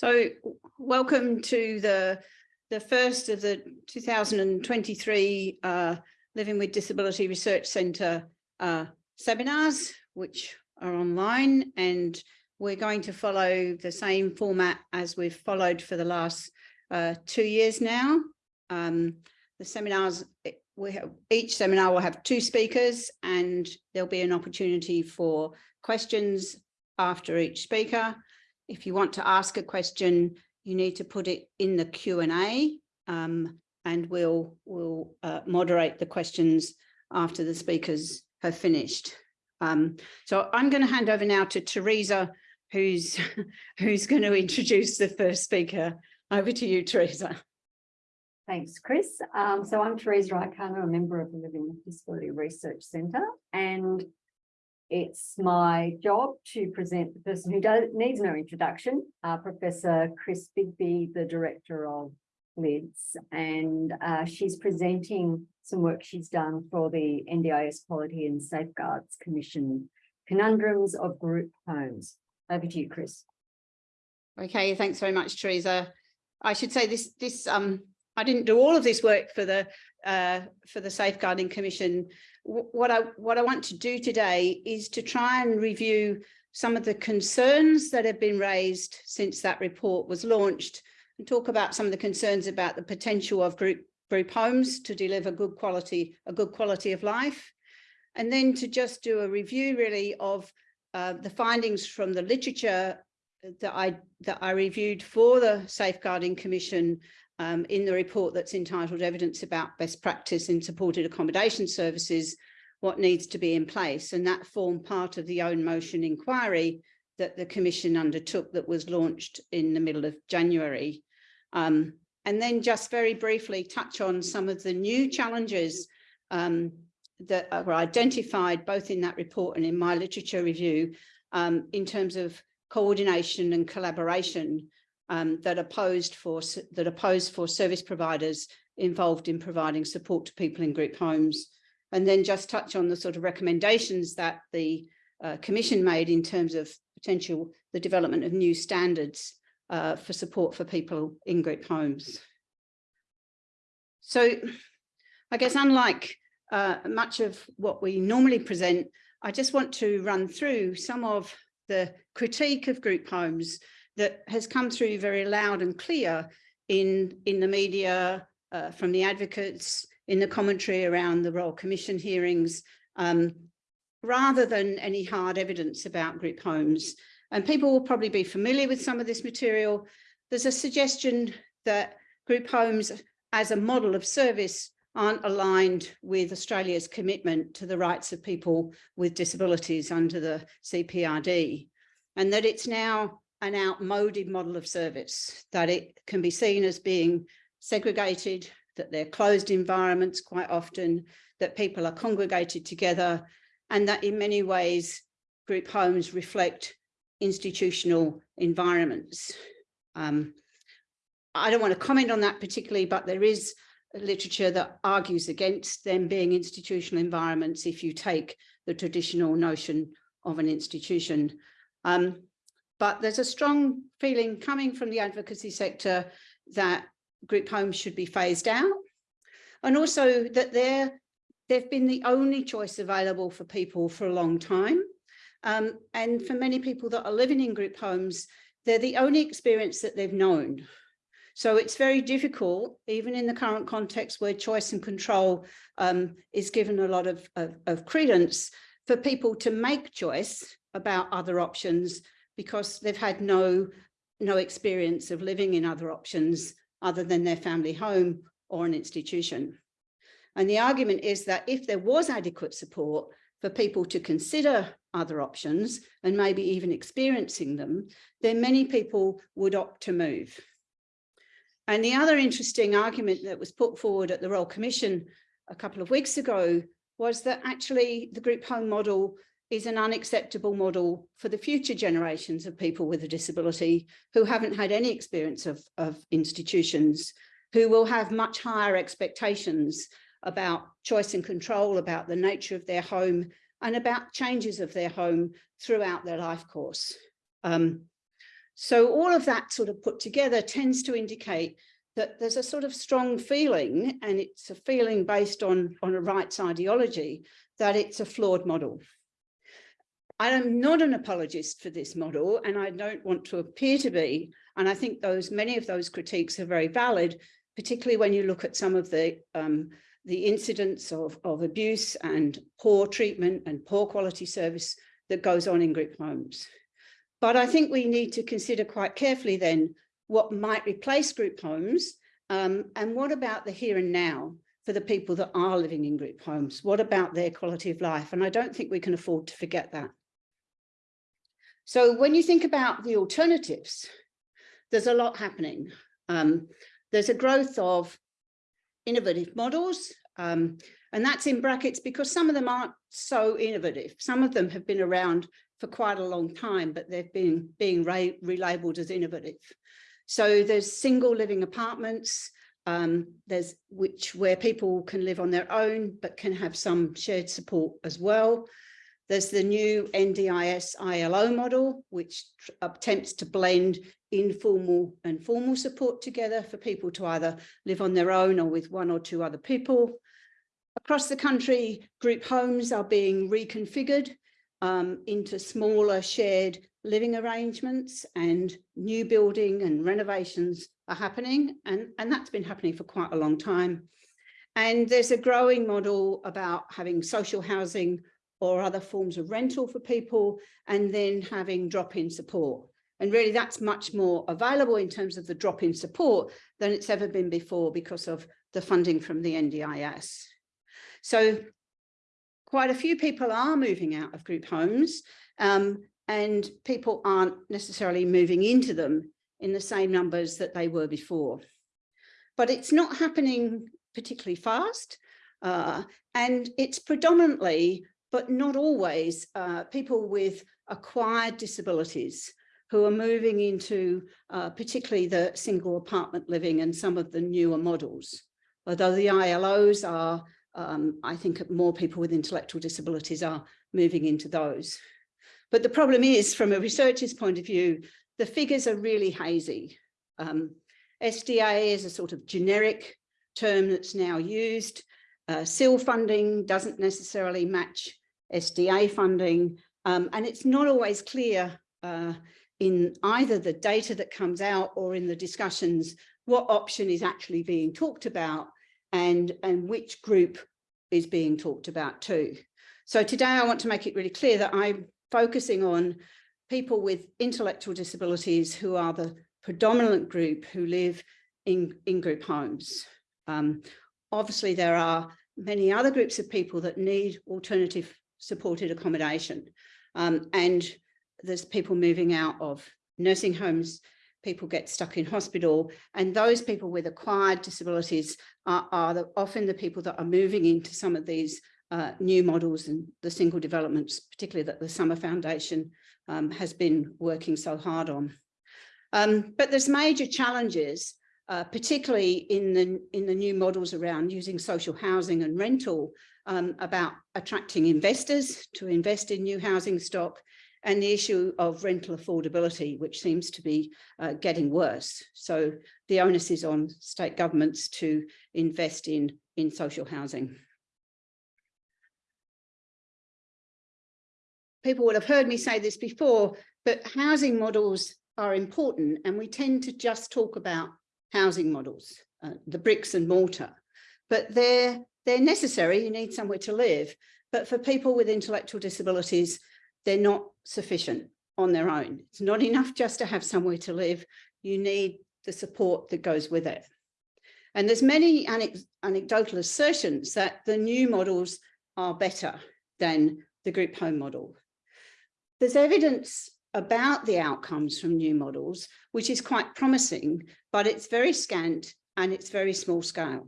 So welcome to the, the first of the 2023 uh, Living with Disability Research Centre uh, seminars, which are online and we're going to follow the same format as we've followed for the last uh, two years now. Um, the seminars, we have, each seminar will have two speakers and there'll be an opportunity for questions after each speaker. If you want to ask a question, you need to put it in the Q&A um, and we'll, we'll uh, moderate the questions after the speakers have finished. Um, so I'm going to hand over now to Teresa, who's, who's going to introduce the first speaker. Over to you, Teresa. Thanks, Chris. Um, so I'm Teresa Raikana, a member of the Living with Disability Research Centre, and it's my job to present the person who does, needs no introduction, uh, Professor Chris Bigby, the Director of LIDS, and uh, she's presenting some work she's done for the NDIS Quality and Safeguards Commission, Conundrums of Group Homes. Over to you, Chris. Okay, thanks very much, Teresa. I should say this, this um, I didn't do all of this work for the uh, for the Safeguarding Commission. What I what I want to do today is to try and review some of the concerns that have been raised since that report was launched and talk about some of the concerns about the potential of group group homes to deliver good quality a good quality of life. And then to just do a review really of uh, the findings from the literature that I that I reviewed for the Safeguarding Commission um, in the report that's entitled Evidence about Best Practice in Supported Accommodation Services, what needs to be in place. And that formed part of the own motion inquiry that the Commission undertook that was launched in the middle of January. Um, and then just very briefly touch on some of the new challenges um, that were identified both in that report and in my literature review um, in terms of coordination and collaboration um, that are posed for that are posed for service providers involved in providing support to people in group homes. And then just touch on the sort of recommendations that the uh, Commission made in terms of potential the development of new standards uh, for support for people in group homes. So I guess unlike uh, much of what we normally present, I just want to run through some of the critique of group homes that has come through very loud and clear in, in the media, uh, from the advocates, in the commentary around the Royal Commission hearings, um, rather than any hard evidence about group homes. And people will probably be familiar with some of this material. There's a suggestion that group homes as a model of service aren't aligned with Australia's commitment to the rights of people with disabilities under the CPRD, and that it's now an outmoded model of service, that it can be seen as being segregated, that they're closed environments quite often, that people are congregated together, and that in many ways group homes reflect institutional environments. Um, I don't want to comment on that particularly, but there is literature that argues against them being institutional environments if you take the traditional notion of an institution. Um, but there's a strong feeling coming from the advocacy sector that group homes should be phased out. And also that they're, they've been the only choice available for people for a long time. Um, and for many people that are living in group homes, they're the only experience that they've known. So it's very difficult, even in the current context where choice and control um, is given a lot of, of, of credence, for people to make choice about other options because they've had no, no experience of living in other options other than their family home or an institution. And the argument is that if there was adequate support for people to consider other options and maybe even experiencing them, then many people would opt to move. And the other interesting argument that was put forward at the Royal Commission a couple of weeks ago was that actually the group home model is an unacceptable model for the future generations of people with a disability who haven't had any experience of, of institutions, who will have much higher expectations about choice and control, about the nature of their home and about changes of their home throughout their life course. Um, So all of that sort of put together tends to indicate that there's a sort of strong feeling, and it's a feeling based on, on a rights ideology, that it's a flawed model. I am not an apologist for this model, and I don't want to appear to be. And I think those many of those critiques are very valid, particularly when you look at some of the um, the incidents of, of abuse and poor treatment and poor quality service that goes on in group homes. But I think we need to consider quite carefully then what might replace group homes um, and what about the here and now for the people that are living in group homes? What about their quality of life? And I don't think we can afford to forget that. So when you think about the alternatives, there's a lot happening. Um, there's a growth of innovative models, um, and that's in brackets because some of them aren't so innovative. Some of them have been around for quite a long time, but they've been being re relabeled as innovative. So there's single living apartments, um, there's which where people can live on their own, but can have some shared support as well. There's the new NDIS ILO model, which attempts to blend informal and formal support together for people to either live on their own or with one or two other people. Across the country, group homes are being reconfigured um, into smaller shared living arrangements and new building and renovations are happening. And, and that's been happening for quite a long time. And there's a growing model about having social housing or other forms of rental for people and then having drop-in support. And really that's much more available in terms of the drop-in support than it's ever been before because of the funding from the NDIS. So quite a few people are moving out of group homes um, and people aren't necessarily moving into them in the same numbers that they were before. But it's not happening particularly fast uh, and it's predominantly but not always, uh, people with acquired disabilities who are moving into uh, particularly the single apartment living and some of the newer models. Although the ILOs are, um, I think more people with intellectual disabilities are moving into those. But the problem is, from a researcher's point of view, the figures are really hazy. Um, SDA is a sort of generic term that's now used. Uh, SIL funding doesn't necessarily match SDA funding, um, and it's not always clear uh, in either the data that comes out or in the discussions what option is actually being talked about and, and which group is being talked about too. So today I want to make it really clear that I'm focusing on people with intellectual disabilities who are the predominant group who live in, in group homes. Um, obviously, there are many other groups of people that need alternative supported accommodation. Um, and there's people moving out of nursing homes, people get stuck in hospital, and those people with acquired disabilities are, are the, often the people that are moving into some of these uh, new models and the single developments, particularly that the Summer Foundation um, has been working so hard on. Um, but there's major challenges, uh, particularly in the, in the new models around using social housing and rental um, about attracting investors to invest in new housing stock and the issue of rental affordability, which seems to be uh, getting worse. So the onus is on state governments to invest in, in social housing. People will have heard me say this before, but housing models are important and we tend to just talk about housing models, uh, the bricks and mortar, but they're they're necessary, you need somewhere to live, but for people with intellectual disabilities, they're not sufficient on their own. It's not enough just to have somewhere to live, you need the support that goes with it. And there's many anecdotal assertions that the new models are better than the group home model. There's evidence about the outcomes from new models, which is quite promising, but it's very scant and it's very small scale.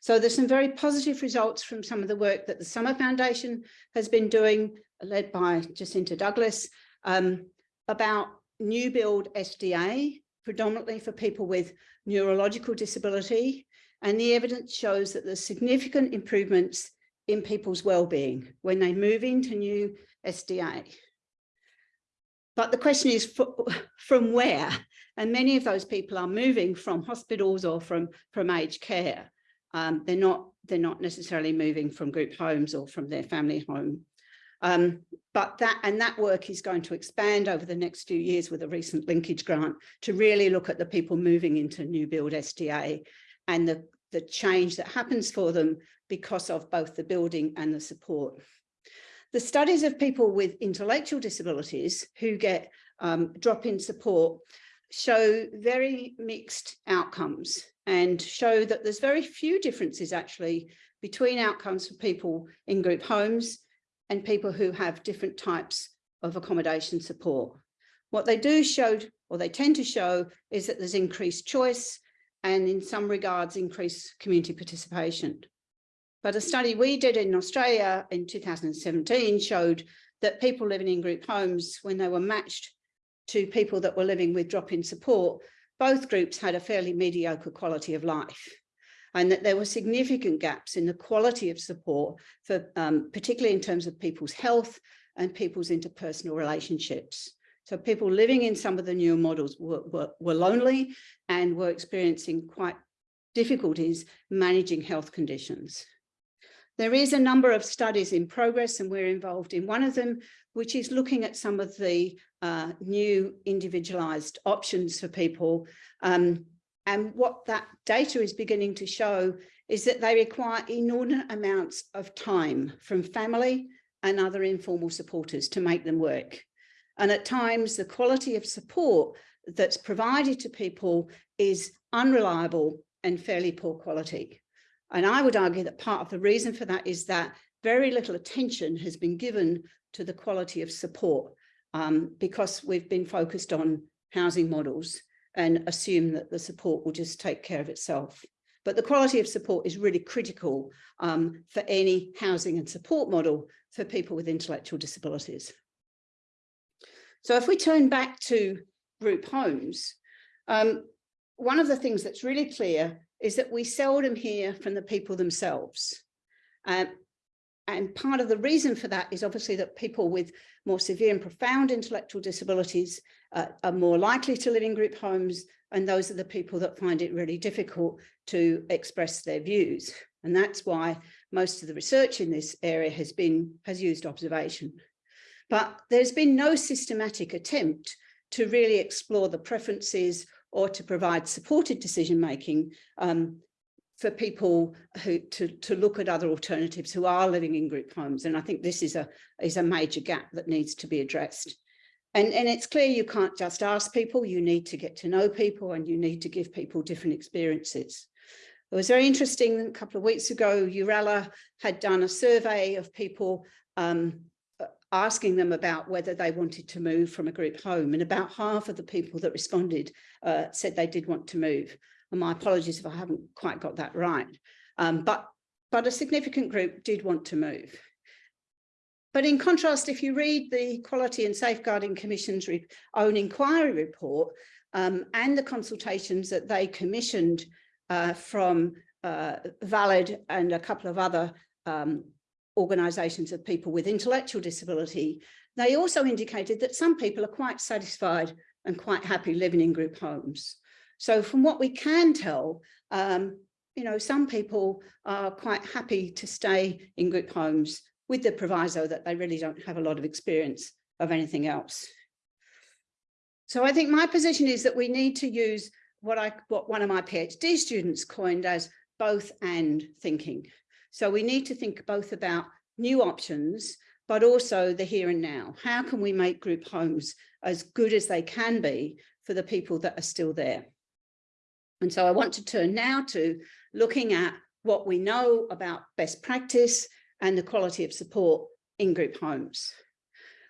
So there's some very positive results from some of the work that the Summer Foundation has been doing, led by Jacinta Douglas, um, about new build SDA, predominantly for people with neurological disability. And the evidence shows that there's significant improvements in people's well-being when they move into new SDA. But the question is fro- from where? And many of those people are moving from hospitals or from, from aged care. Um, they're not they're not necessarily moving from group homes or from their family home. Um, but that and that work is going to expand over the next few years with a recent linkage grant to really look at the people moving into new build SDA and the, the change that happens for them because of both the building and the support. The studies of people with intellectual disabilities who get um, drop-in support show very mixed outcomes and show that there's very few differences actually between outcomes for people in group homes and people who have different types of accommodation support. What they do show, or they tend to show, is that there's increased choice and in some regards increased community participation. But a study we did in Australia in 2017 showed that people living in group homes, when they were matched to people that were living with drop-in support, both groups had a fairly mediocre quality of life and that there were significant gaps in the quality of support for um, particularly in terms of people's health and people's interpersonal relationships. So people living in some of the newer models were, were, were lonely and were experiencing quite difficulties managing health conditions. There is a number of studies in progress and we're involved in one of them, which is looking at some of the uh, new individualized options for people. Um, and what that data is beginning to show is that they require inordinate amounts of time from family and other informal supporters to make them work. And at times the quality of support that's provided to people is unreliable and fairly poor quality. And I would argue that part of the reason for that is that very little attention has been given to the quality of support um, because we've been focused on housing models and assume that the support will just take care of itself. But the quality of support is really critical um, for any housing and support model for people with intellectual disabilities. So if we turn back to group homes, um, one of the things that's really clear is that we seldom hear from the people themselves. Um, and part of the reason for that is obviously that people with more severe and profound intellectual disabilities uh, are more likely to live in group homes. And those are the people that find it really difficult to express their views. And that's why most of the research in this area has been has used observation. But there's been no systematic attempt to really explore the preferences or to provide supported decision making um, for people who to, to look at other alternatives who are living in group homes. And I think this is a, is a major gap that needs to be addressed. And, and it's clear you can't just ask people, you need to get to know people and you need to give people different experiences. It was very interesting a couple of weeks ago, Urella had done a survey of people um, asking them about whether they wanted to move from a group home and about half of the people that responded uh, said they did want to move and my apologies if I haven't quite got that right. Um, but, but a significant group did want to move. But in contrast, if you read the Quality and Safeguarding Commission's own inquiry report um, and the consultations that they commissioned uh, from uh, Valid and a couple of other um, organisations of people with intellectual disability, they also indicated that some people are quite satisfied and quite happy living in group homes. So from what we can tell, um, you know, some people are quite happy to stay in group homes with the proviso that they really don't have a lot of experience of anything else. So I think my position is that we need to use what I what one of my PhD students coined as both and thinking. So we need to think both about new options, but also the here and now. How can we make group homes as good as they can be for the people that are still there? And so I want to turn now to looking at what we know about best practice and the quality of support in group homes.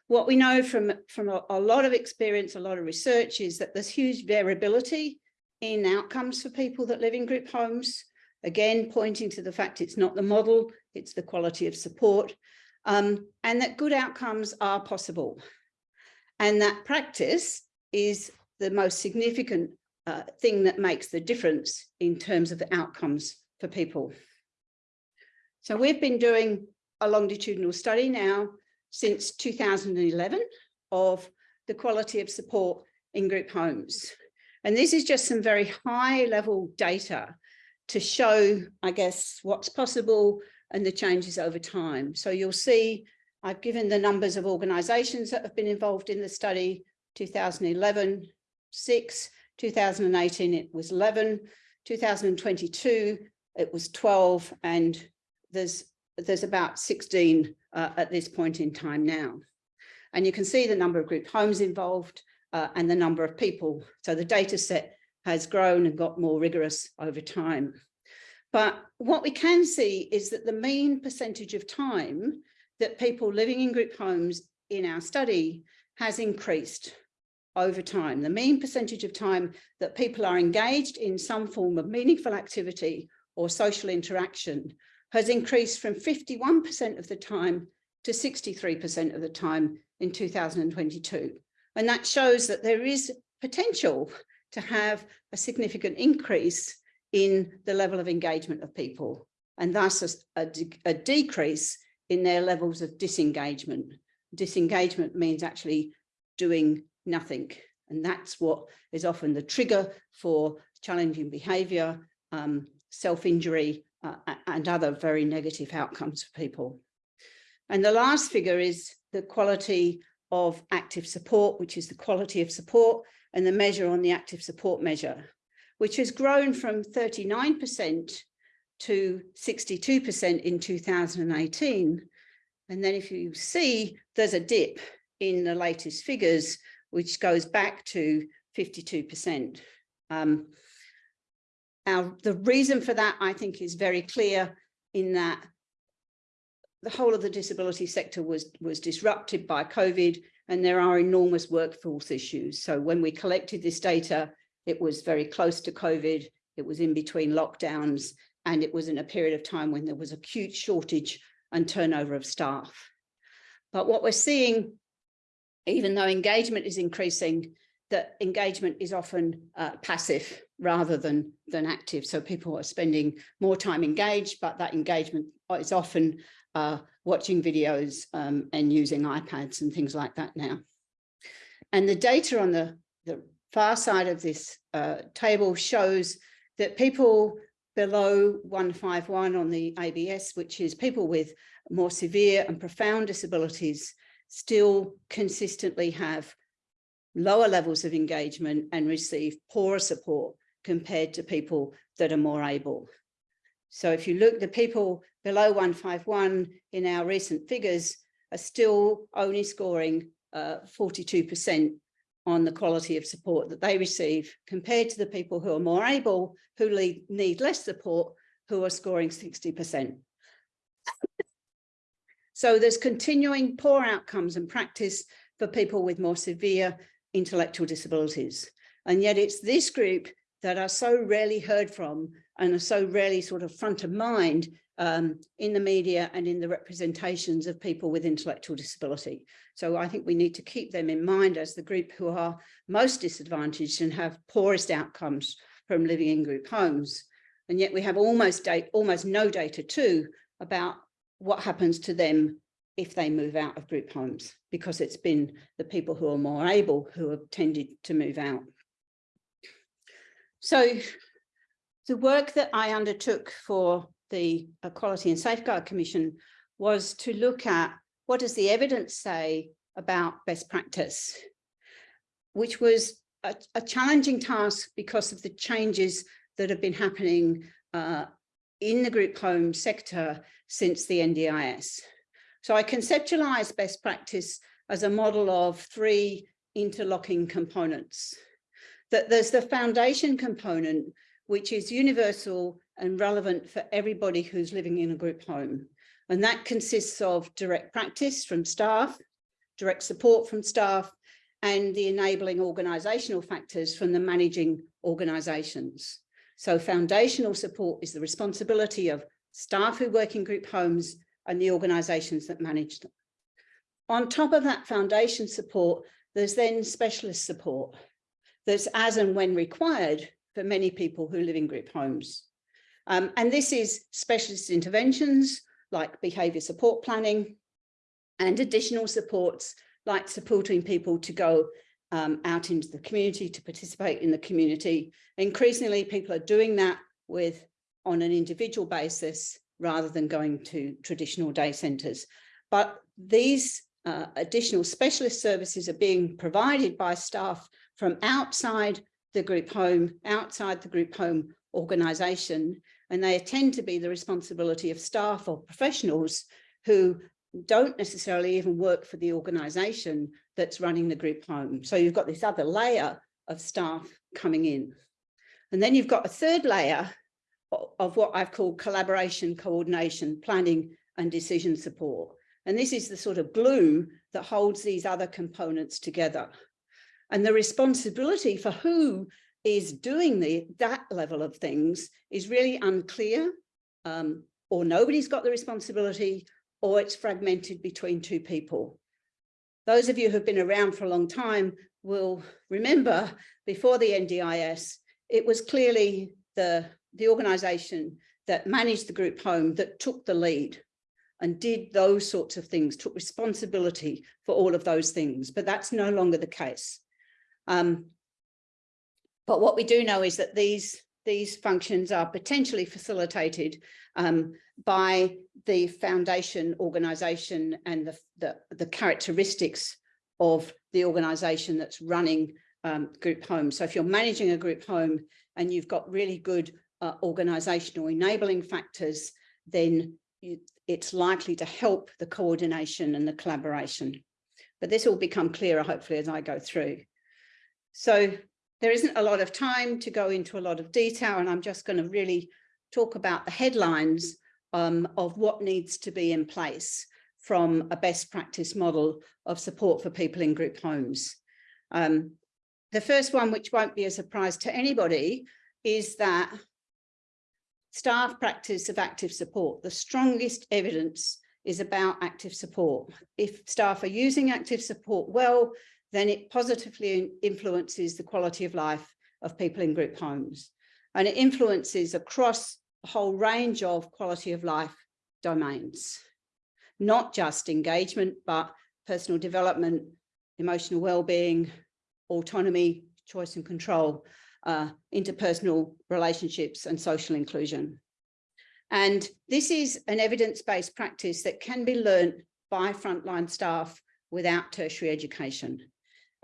What we know from, from a, a lot of experience, a lot of research is that there's huge variability in outcomes for people that live in group homes. Again, pointing to the fact it's not the model, it's the quality of support, um, and that good outcomes are possible. And that practice is the most significant uh, thing that makes the difference in terms of the outcomes for people. So we've been doing a longitudinal study now since 2011 of the quality of support in group homes. And this is just some very high level data to show, I guess, what's possible and the changes over time. So you'll see I've given the numbers of organisations that have been involved in the study, 2011, six, 2018 it was 11, 2022 it was 12, and there's, there's about 16 uh, at this point in time now. And you can see the number of group homes involved uh, and the number of people. So the data set has grown and got more rigorous over time. But what we can see is that the mean percentage of time that people living in group homes in our study has increased over time. The mean percentage of time that people are engaged in some form of meaningful activity or social interaction has increased from 51% of the time to 63% of the time in 2022. And that shows that there is potential to have a significant increase in the level of engagement of people and thus a, a, a decrease in their levels of disengagement. Disengagement means actually doing nothing. And that's what is often the trigger for challenging behavior, um, self-injury, uh, and other very negative outcomes for people. And the last figure is the quality of active support, which is the quality of support and the measure on the active support measure, which has grown from 39% to 62% in 2018. And then if you see, there's a dip in the latest figures, which goes back to 52%. Um, the reason for that, I think, is very clear in that the whole of the disability sector was, was disrupted by COVID and there are enormous workforce issues. So when we collected this data, it was very close to COVID, it was in between lockdowns, and it was in a period of time when there was acute shortage and turnover of staff. But what we're seeing, even though engagement is increasing, that engagement is often uh, passive rather than, than active. So people are spending more time engaged, but that engagement is often uh, watching videos um, and using iPads and things like that now. And the data on the, the far side of this uh, table shows that people below 151 on the ABS, which is people with more severe and profound disabilities, still consistently have lower levels of engagement and receive poorer support compared to people that are more able. So if you look, the people below 151 in our recent figures are still only scoring 42% uh, on the quality of support that they receive compared to the people who are more able, who need less support, who are scoring 60%. so there's continuing poor outcomes and practice for people with more severe intellectual disabilities. And yet it's this group that are so rarely heard from and are so rarely sort of front of mind um, in the media and in the representations of people with intellectual disability. So I think we need to keep them in mind as the group who are most disadvantaged and have poorest outcomes from living in group homes. And yet we have almost date, almost no data too about what happens to them if they move out of group homes, because it's been the people who are more able who have tended to move out. So the work that I undertook for the Quality and Safeguard Commission was to look at what does the evidence say about best practice, which was a, a challenging task because of the changes that have been happening uh, in the group home sector since the NDIS. So I conceptualized best practice as a model of three interlocking components. That there's the foundation component, which is universal and relevant for everybody who's living in a group home. And that consists of direct practice from staff, direct support from staff, and the enabling organisational factors from the managing organisations. So foundational support is the responsibility of staff who work in group homes and the organisations that manage them. On top of that foundation support, there's then specialist support that's as and when required for many people who live in group homes. Um, and this is specialist interventions like behaviour support planning and additional supports like supporting people to go um, out into the community, to participate in the community. Increasingly, people are doing that with on an individual basis rather than going to traditional day centres. But these uh, additional specialist services are being provided by staff from outside the group home, outside the group home organisation, and they tend to be the responsibility of staff or professionals who don't necessarily even work for the organisation that's running the group home. So you've got this other layer of staff coming in. And then you've got a third layer of what I've called collaboration, coordination, planning and decision support. And this is the sort of glue that holds these other components together. And the responsibility for who is doing the that level of things is really unclear um, or nobody's got the responsibility or it's fragmented between two people. Those of you who've been around for a long time will remember before the NDIS, it was clearly the, the organisation that managed the group home that took the lead and did those sorts of things, took responsibility for all of those things, but that's no longer the case. Um, but what we do know is that these, these functions are potentially facilitated um, by the foundation organisation and the, the, the, characteristics of the organisation that's running um, group home. So if you're managing a group home and you've got really good uh, organisational enabling factors, then you, it's likely to help the coordination and the collaboration. But this will become clearer, hopefully, as I go through. So there isn't a lot of time to go into a lot of detail, and I'm just going to really talk about the headlines um, of what needs to be in place from a best practice model of support for people in group homes. Um, the first one, which won't be a surprise to anybody, is that staff practice of active support. The strongest evidence is about active support. If staff are using active support well, then it positively influences the quality of life of people in group homes. And it influences across a whole range of quality of life domains, not just engagement, but personal development, emotional well-being, autonomy, choice and control, uh, interpersonal relationships and social inclusion. And this is an evidence-based practice that can be learnt by frontline staff without tertiary education.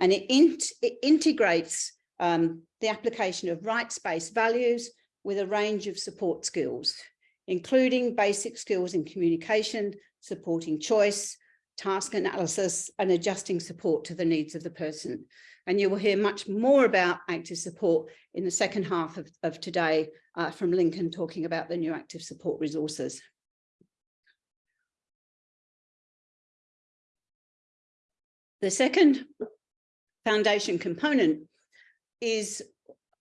And it, in, it integrates um, the application of rights-based values with a range of support skills, including basic skills in communication, supporting choice, task analysis, and adjusting support to the needs of the person. And you will hear much more about active support in the second half of, of today uh, from Lincoln talking about the new active support resources. The second foundation component is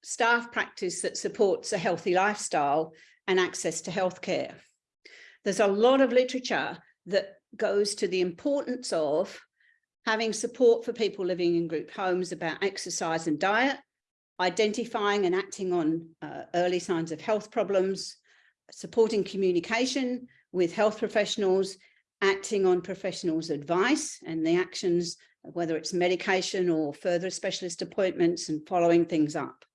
staff practice that supports a healthy lifestyle and access to healthcare. There's a lot of literature that goes to the importance of having support for people living in group homes about exercise and diet, identifying and acting on uh, early signs of health problems, supporting communication with health professionals, acting on professionals' advice and the actions, whether it's medication or further specialist appointments and following things up.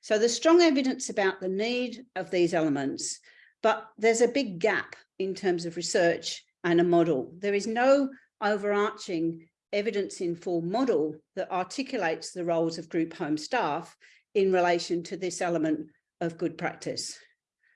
So there's strong evidence about the need of these elements, but there's a big gap in terms of research and a model. There is no overarching evidence-informed model that articulates the roles of group home staff in relation to this element of good practice.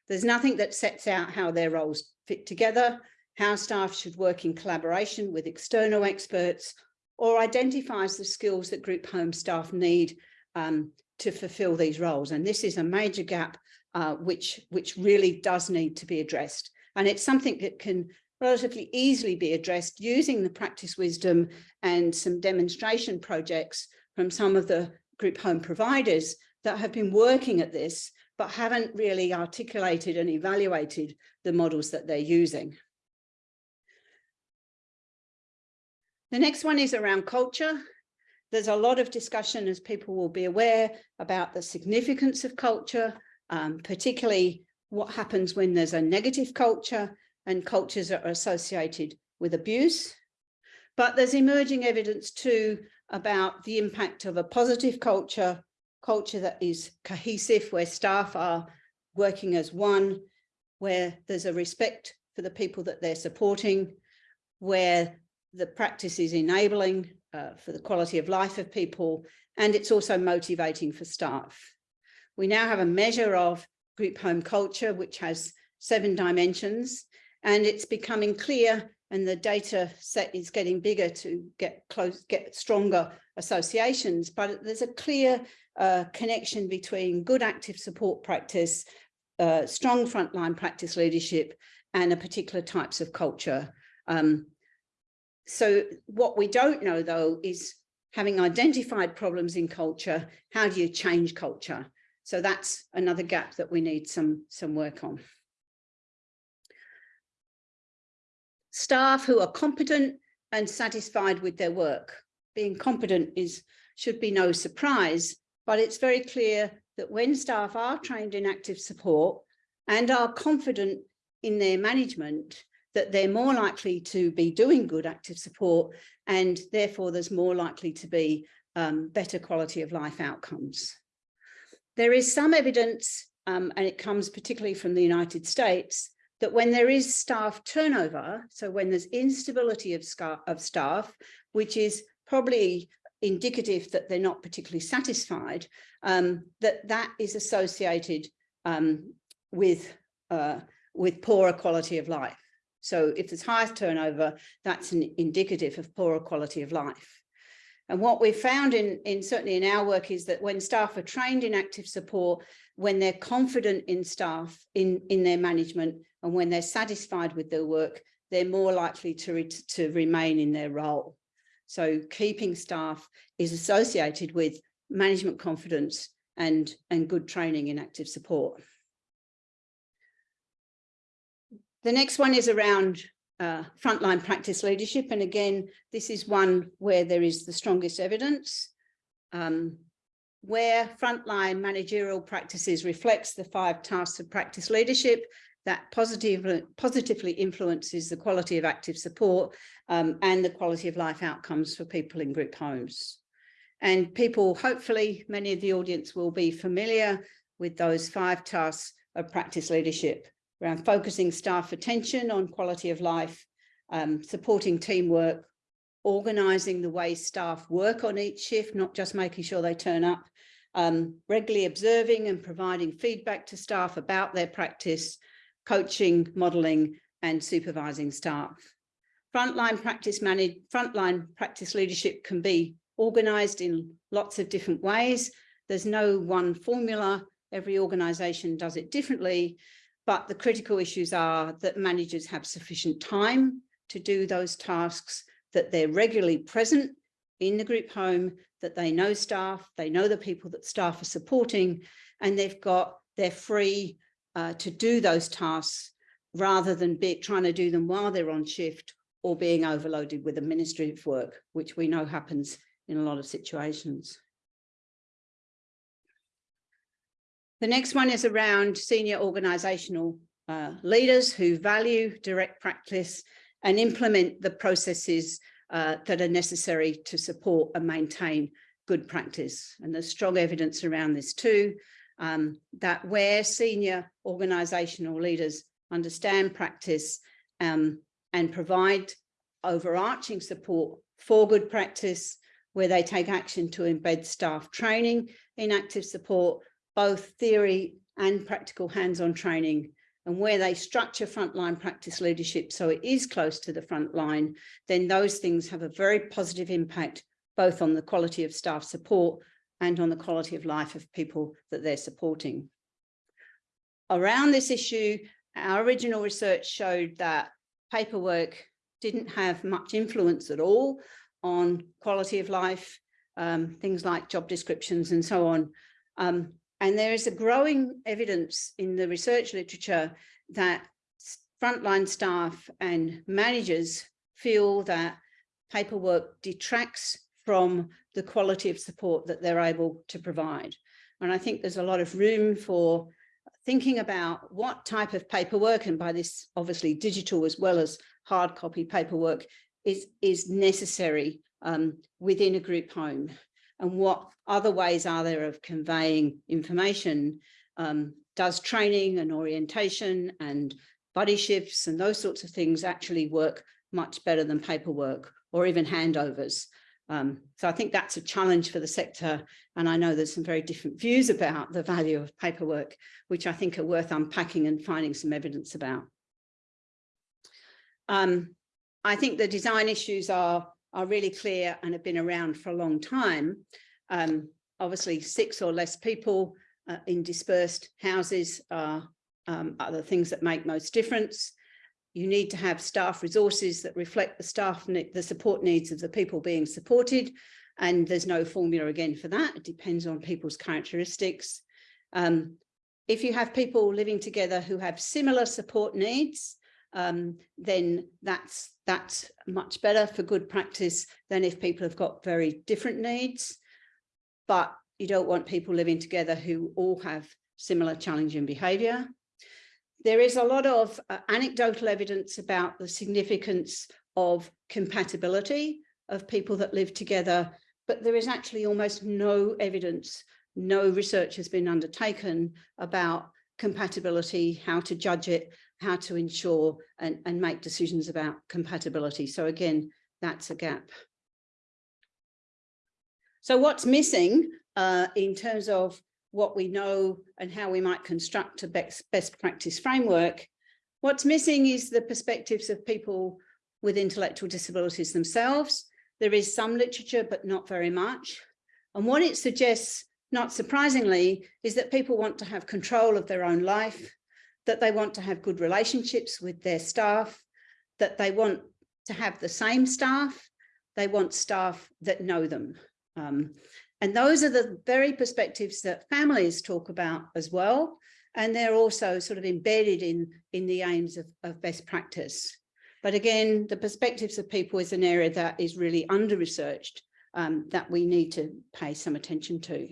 There's nothing that sets out how their roles fit together, how staff should work in collaboration with external experts, or identifies the skills that group home staff need um, to fulfill these roles. And this is a major gap uh, which, which really does need to be addressed. And it's something that can relatively easily be addressed using the practice wisdom and some demonstration projects from some of the group home providers that have been working at this, but haven't really articulated and evaluated the models that they're using. The next one is around culture. There's a lot of discussion, as people will be aware, about the significance of culture, um, particularly what happens when there's a negative culture and cultures that are associated with abuse. But there's emerging evidence too about the impact of a positive culture, culture that is cohesive, where staff are working as one, where there's a respect for the people that they're supporting, where the practice is enabling uh, for the quality of life of people, and it's also motivating for staff. We now have a measure of group home culture, which has seven dimensions, and it's becoming clear and the data set is getting bigger to get close, get stronger associations, but there's a clear uh, connection between good active support practice, uh, strong frontline practice leadership, and a particular types of culture. Um, so what we don't know though is having identified problems in culture, how do you change culture? So that's another gap that we need some, some work on. Staff who are competent and satisfied with their work. Being competent is should be no surprise, but it's very clear that when staff are trained in active support and are confident in their management, that they're more likely to be doing good active support and therefore there's more likely to be um, better quality of life outcomes. There is some evidence, um, and it comes particularly from the United States, that when there is staff turnover, so when there's instability of, of staff, which is probably indicative that they're not particularly satisfied, um, that that is associated um, with, uh, with poorer quality of life. So if there's high turnover, that's an indicative of poorer quality of life. And what we've found in, in certainly in our work is that when staff are trained in active support, when they're confident in staff, in, in their management, and when they're satisfied with their work, they're more likely to, re to remain in their role. So keeping staff is associated with management confidence and, and good training in active support. The next one is around uh, frontline practice leadership. And again, this is one where there is the strongest evidence. Um, where frontline managerial practices reflects the five tasks of practice leadership that positively, positively influences the quality of active support um, and the quality of life outcomes for people in group homes. And people, hopefully, many of the audience will be familiar with those five tasks of practice leadership around focusing staff attention on quality of life, um, supporting teamwork, organising the way staff work on each shift, not just making sure they turn up, um, regularly observing and providing feedback to staff about their practice, coaching, modelling and supervising staff. Frontline practice frontline practice leadership can be organised in lots of different ways. There's no one formula. Every organisation does it differently. But the critical issues are that managers have sufficient time to do those tasks, that they're regularly present in the group home, that they know staff, they know the people that staff are supporting, and they've got, they're free uh, to do those tasks rather than be trying to do them while they're on shift or being overloaded with administrative work, which we know happens in a lot of situations. The next one is around senior organisational uh, leaders who value direct practice and implement the processes uh, that are necessary to support and maintain good practice. And there's strong evidence around this too, um, that where senior organisational leaders understand practice um, and provide overarching support for good practice, where they take action to embed staff training in active support, both theory and practical hands-on training and where they structure frontline practice leadership so it is close to the front line, then those things have a very positive impact both on the quality of staff support and on the quality of life of people that they're supporting. Around this issue, our original research showed that paperwork didn't have much influence at all on quality of life, um, things like job descriptions and so on. Um, and there is a growing evidence in the research literature that frontline staff and managers feel that paperwork detracts from the quality of support that they're able to provide. And I think there's a lot of room for thinking about what type of paperwork, and by this obviously digital as well as hard copy paperwork, is, is necessary um, within a group home and what other ways are there of conveying information? Um, does training and orientation and buddy shifts and those sorts of things actually work much better than paperwork or even handovers? Um, so I think that's a challenge for the sector. And I know there's some very different views about the value of paperwork, which I think are worth unpacking and finding some evidence about. Um, I think the design issues are, are really clear and have been around for a long time. Um, obviously, six or less people uh, in dispersed houses are, um, are the things that make most difference. You need to have staff resources that reflect the staff, the support needs of the people being supported. And there's no formula again for that. It depends on people's characteristics. Um, if you have people living together who have similar support needs, um, then that's that's much better for good practice than if people have got very different needs. But you don't want people living together who all have similar challenging behaviour. There is a lot of uh, anecdotal evidence about the significance of compatibility of people that live together, but there is actually almost no evidence, no research has been undertaken about compatibility, how to judge it, how to ensure and, and make decisions about compatibility. So again, that's a gap. So what's missing uh, in terms of what we know and how we might construct a best, best practice framework. What's missing is the perspectives of people with intellectual disabilities themselves. There is some literature, but not very much. And what it suggests, not surprisingly, is that people want to have control of their own life, that they want to have good relationships with their staff, that they want to have the same staff, they want staff that know them. Um, and those are the very perspectives that families talk about as well. And they're also sort of embedded in, in the aims of, of best practice. But again, the perspectives of people is an area that is really under-researched um, that we need to pay some attention to.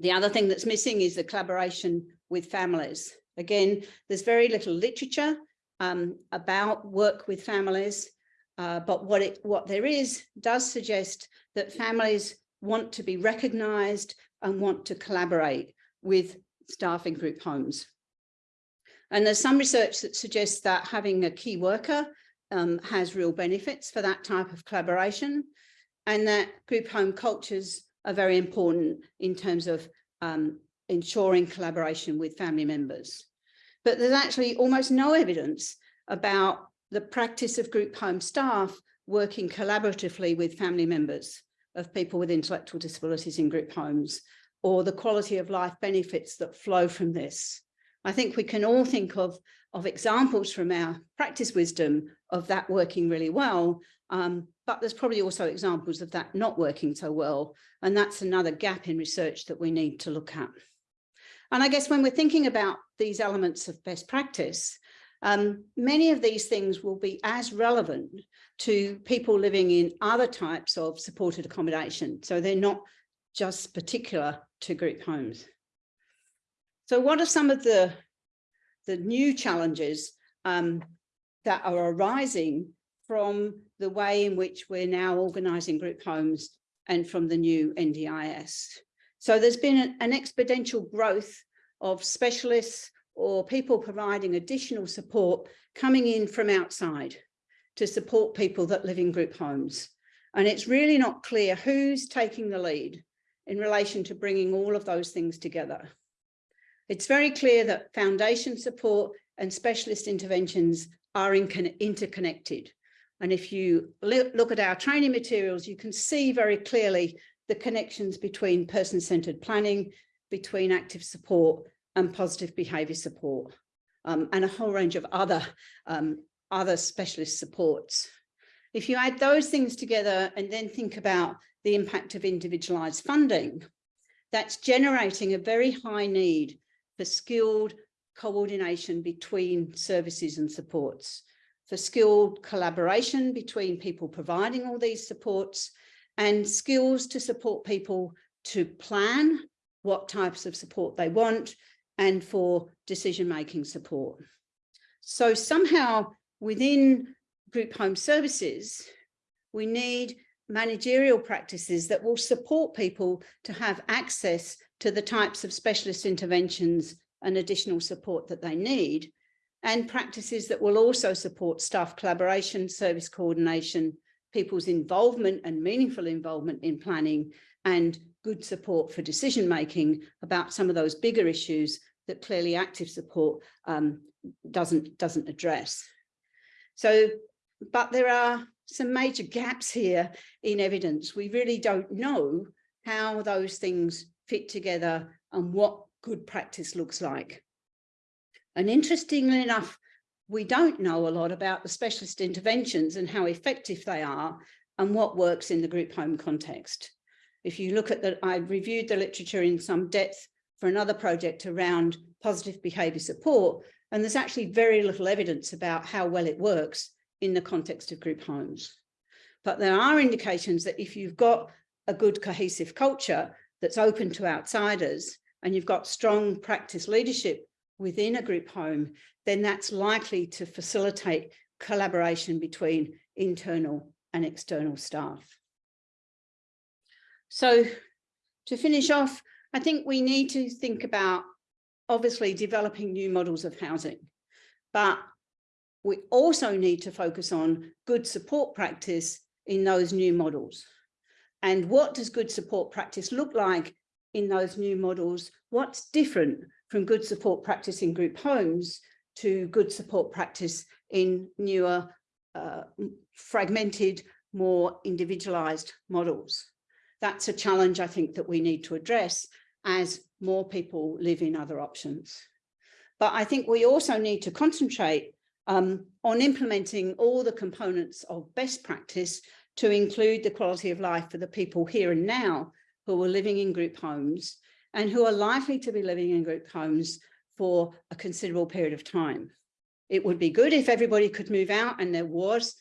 The other thing that's missing is the collaboration with families. Again, there's very little literature um, about work with families, uh, but what it what there is does suggest that families want to be recognised and want to collaborate with staffing group homes. And there's some research that suggests that having a key worker um, has real benefits for that type of collaboration and that group home cultures are very important in terms of um, ensuring collaboration with family members. But there's actually almost no evidence about the practice of group home staff working collaboratively with family members of people with intellectual disabilities in group homes or the quality of life benefits that flow from this. I think we can all think of, of examples from our practice wisdom of that working really well, um, but there's probably also examples of that not working so well. And that's another gap in research that we need to look at. And I guess when we're thinking about these elements of best practice, um, many of these things will be as relevant to people living in other types of supported accommodation. So they're not just particular to group homes. So what are some of the, the new challenges um, that are arising from the way in which we're now organising group homes and from the new NDIS? So there's been an, exponential growth of specialists or people providing additional support coming in from outside to support people that live in group homes. And it's really not clear who's taking the lead in relation to bringing all of those things together. It's very clear that foundation support and specialist interventions are interconnected. And if you look at our training materials, you can see very clearly the connections between person-centered planning, between active support and positive behaviour support, um, and a whole range of other, um, other specialist supports. If you add those things together and then think about the impact of individualised funding, that's generating a very high need for skilled coordination between services and supports, for skilled collaboration between people providing all these supports and skills to support people to plan what types of support they want and for decision-making support. So somehow within group home services, we need managerial practices that will support people to have access to the types of specialist interventions and additional support that they need, and practices that will also support staff collaboration, service coordination, people's involvement and meaningful involvement in planning, and good support for decision making about some of those bigger issues that clearly active support um, doesn't, doesn't address. So, but there are some major gaps here in evidence. We really don't know how those things fit together and what good practice looks like. And interestingly enough, we don't know a lot about the specialist interventions and how effective they are and what works in the group home context. If you look at that, I reviewed the literature in some depth for another project around positive behaviour support, and there's actually very little evidence about how well it works in the context of group homes. But there are indications that if you've got a good cohesive culture that's open to outsiders and you've got strong practice leadership within a group home, then that's likely to facilitate collaboration between internal and external staff. So to finish off, I think we need to think about obviously developing new models of housing, but we also need to focus on good support practice in those new models. And what does good support practice look like in those new models? What's different from good support practice in group homes to good support practice in newer, uh, fragmented, more individualized models? That's a challenge I think that we need to address as more people live in other options. But I think we also need to concentrate um, on implementing all the components of best practice to include the quality of life for the people here and now who are living in group homes and who are likely to be living in group homes for a considerable period of time. It would be good if everybody could move out and there was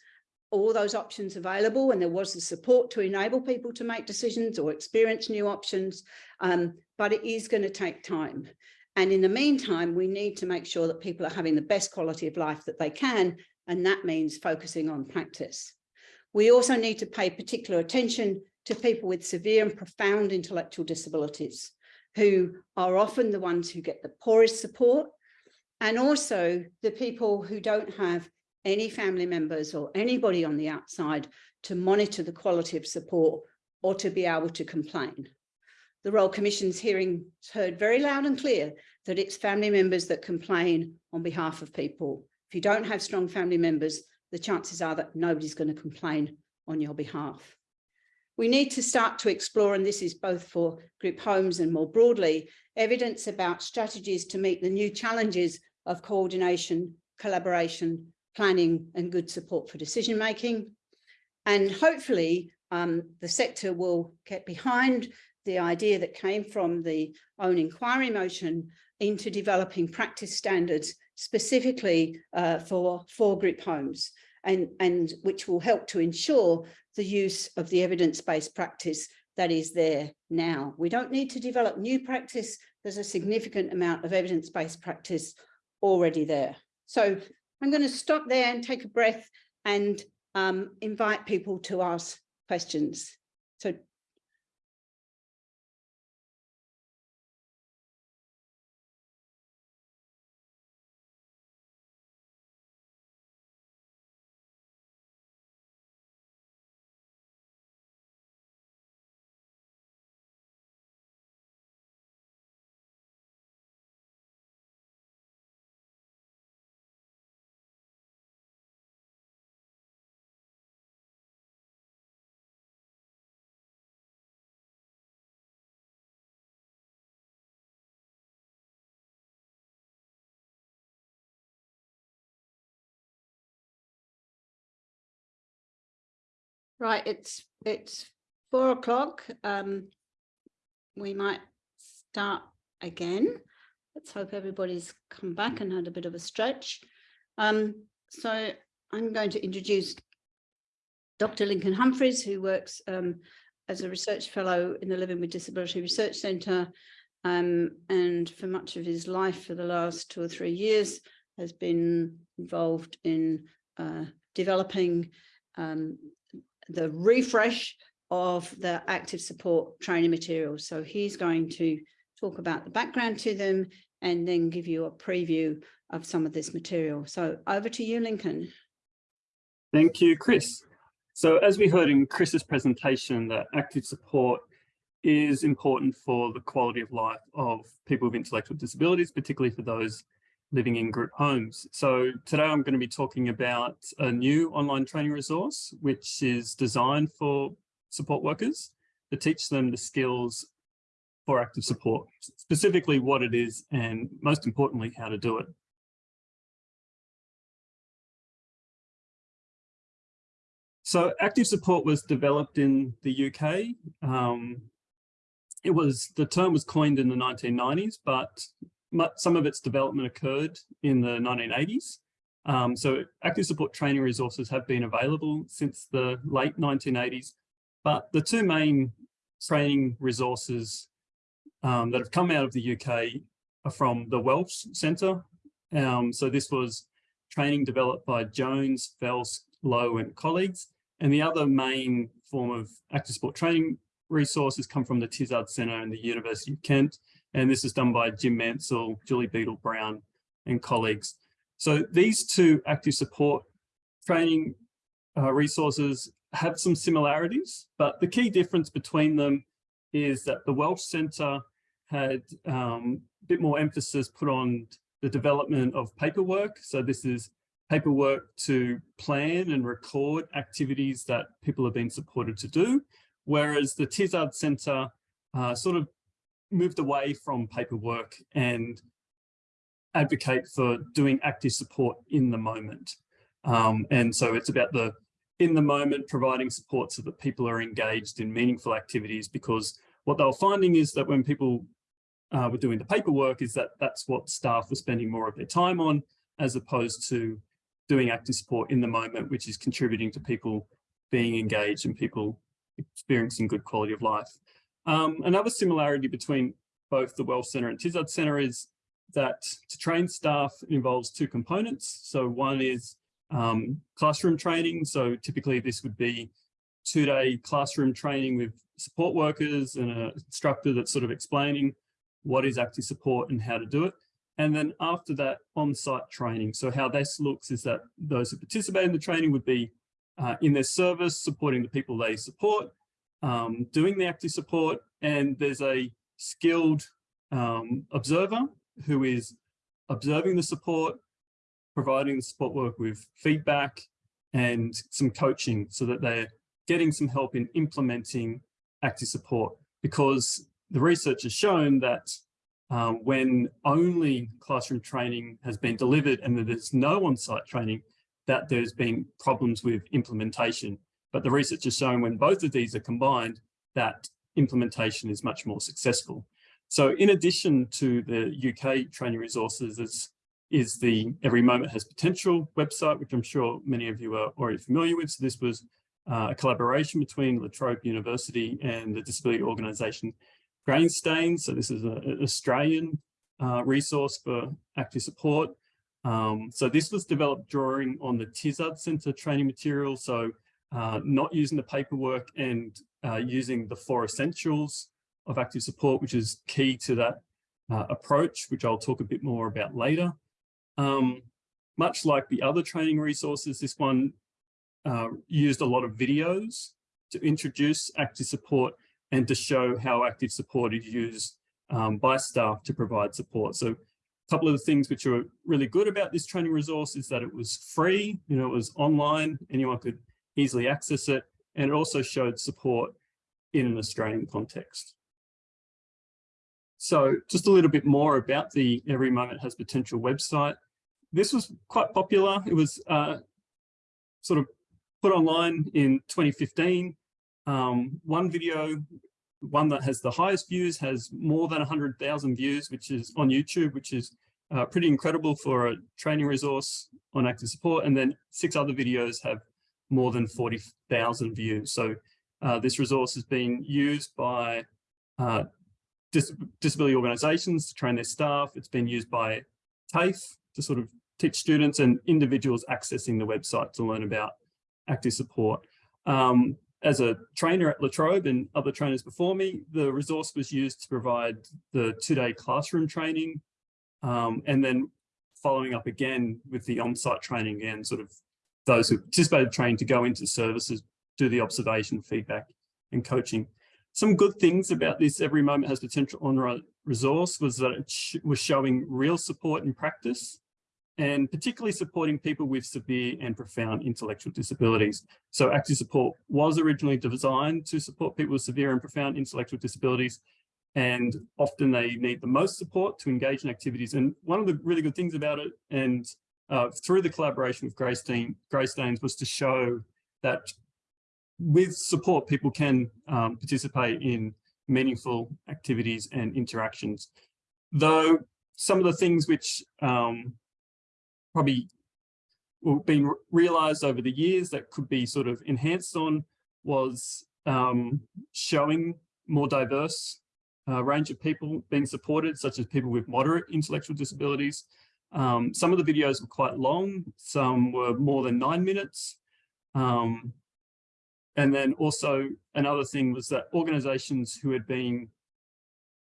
all those options available and there was the support to enable people to make decisions or experience new options, um, but it is going to take time. And in the meantime, we need to make sure that people are having the best quality of life that they can, and that means focusing on practice. We also need to pay particular attention to people with severe and profound intellectual disabilities, who are often the ones who get the poorest support, and also the people who don't have any family members or anybody on the outside to monitor the quality of support or to be able to complain the Royal Commission's hearing heard very loud and clear that it's family members that complain on behalf of people. If you don't have strong family members, the chances are that nobody's going to complain on your behalf. We need to start to explore, and this is both for group homes and more broadly, evidence about strategies to meet the new challenges of coordination, collaboration, planning and good support for decision making. And hopefully um, the sector will get behind the idea that came from the own inquiry motion into developing practice standards specifically uh, for, for group homes and, and which will help to ensure the use of the evidence-based practice that is there now. We don't need to develop new practice. There's a significant amount of evidence-based practice already there. So I'm going to stop there and take a breath and um, invite people to ask questions. So Right, it's it's four o'clock. Um, we might start again. Let's hope everybody's come back and had a bit of a stretch. Um, so I'm going to introduce Dr. Lincoln Humphreys, who works um, as a research fellow in the Living with Disability Research Centre um, and for much of his life for the last two or three years has been involved in uh, developing um, the refresh of the active support training materials. So he's going to talk about the background to them and then give you a preview of some of this material. So over to you, Lincoln. Thank you, Chris. So as we heard in Chris's presentation, that active support is important for the quality of life of people with intellectual disabilities, particularly for those living in group homes. So today I'm going to be talking about a new online training resource, which is designed for support workers to teach them the skills for active support, specifically what it is and most importantly, how to do it. So active support was developed in the UK. Um, it was, the term was coined in the 1990s, but some of its development occurred in the 1980s. Um, so active support training resources have been available since the late 1980s, but the two main training resources um, that have come out of the UK are from the Welsh Centre. Um, so this was training developed by Jones, Felce, Lowe and colleagues. And the other main form of active support training resources come from the Tizard Centre and the University of Kent. And this is done by Jim Mansell, Julie Beadle Brown and colleagues. So these two active support training uh, resources have some similarities, but the key difference between them is that the Welsh Centre had um, a bit more emphasis put on the development of paperwork. So this is paperwork to plan and record activities that people have been supported to do, whereas the Tizard Centre uh, sort of moved away from paperwork and advocate for doing active support in the moment. Um, and so it's about the in the moment providing support so that people are engaged in meaningful activities because what they were finding is that when people uh, were doing the paperwork is that that's what staff were spending more of their time on as opposed to doing active support in the moment, which is contributing to people being engaged and people experiencing good quality of life. Um, another similarity between both the Welsh Centre and Tizard Centre is that to train staff involves two components. So one is um, classroom training. So typically this would be two-day classroom training with support workers and an instructor that's sort of explaining what is active support and how to do it. And then after that on-site training. So how this looks is that those who participate in the training would be uh, in their service, supporting the people they support, um, doing the active support, and there's a skilled um, observer who is observing the support, providing the support work with feedback and some coaching so that they're getting some help in implementing active support because the research has shown that um, when only classroom training has been delivered and that there's no on-site training, that there's been problems with implementation. But the research has shown when both of these are combined, that implementation is much more successful. So in addition to the UK training resources is, is the Every Moment Has Potential website, which I'm sure many of you are already familiar with. So this was uh, a collaboration between La Trobe University and the disability organisation Greystanes. So this is an Australian uh, resource for active support. Um, so this was developed drawing on the Tizard Centre training material. So uh, not using the paperwork and uh, using the four essentials of active support, which is key to that uh, approach, which I'll talk a bit more about later. Um, much like the other training resources, this one uh, used a lot of videos to introduce active support and to show how active support is used um, by staff to provide support. So a couple of the things which are really good about this training resource is that it was free, you know, it was online, anyone could easily access it, and it also showed support in an Australian context. So just a little bit more about the Every Moment Has Potential website. This was quite popular. It was uh, sort of put online in 2015 um, one video, one that has the highest views has more than 100,000 views, which is on YouTube, which is uh, pretty incredible for a training resource on active support. And then six other videos have more than 40,000 views. So uh, this resource has been used by uh, dis disability organizations to train their staff. It's been used by TAFE to sort of teach students and individuals accessing the website to learn about active support. Um, as a trainer at La Trobe and other trainers before me, the resource was used to provide the two-day classroom training um, and then following up again with the on-site training and sort of those who participated training to go into services, do the observation, feedback and coaching. Some good things about this Every Moment Has Potential online resource was that it sh was showing real support in practice and particularly supporting people with severe and profound intellectual disabilities. So active support was originally designed to support people with severe and profound intellectual disabilities, and often they need the most support to engage in activities. And one of the really good things about it, and uh, through the collaboration with Greystein, Greystanes, was to show that with support, people can um, participate in meaningful activities and interactions. Though some of the things which um, probably been realized over the years that could be sort of enhanced on was um, showing more diverse uh, range of people being supported, such as people with moderate intellectual disabilities. Um, some of the videos were quite long, some were more than nine minutes. Um, and then also another thing was that organizations who had been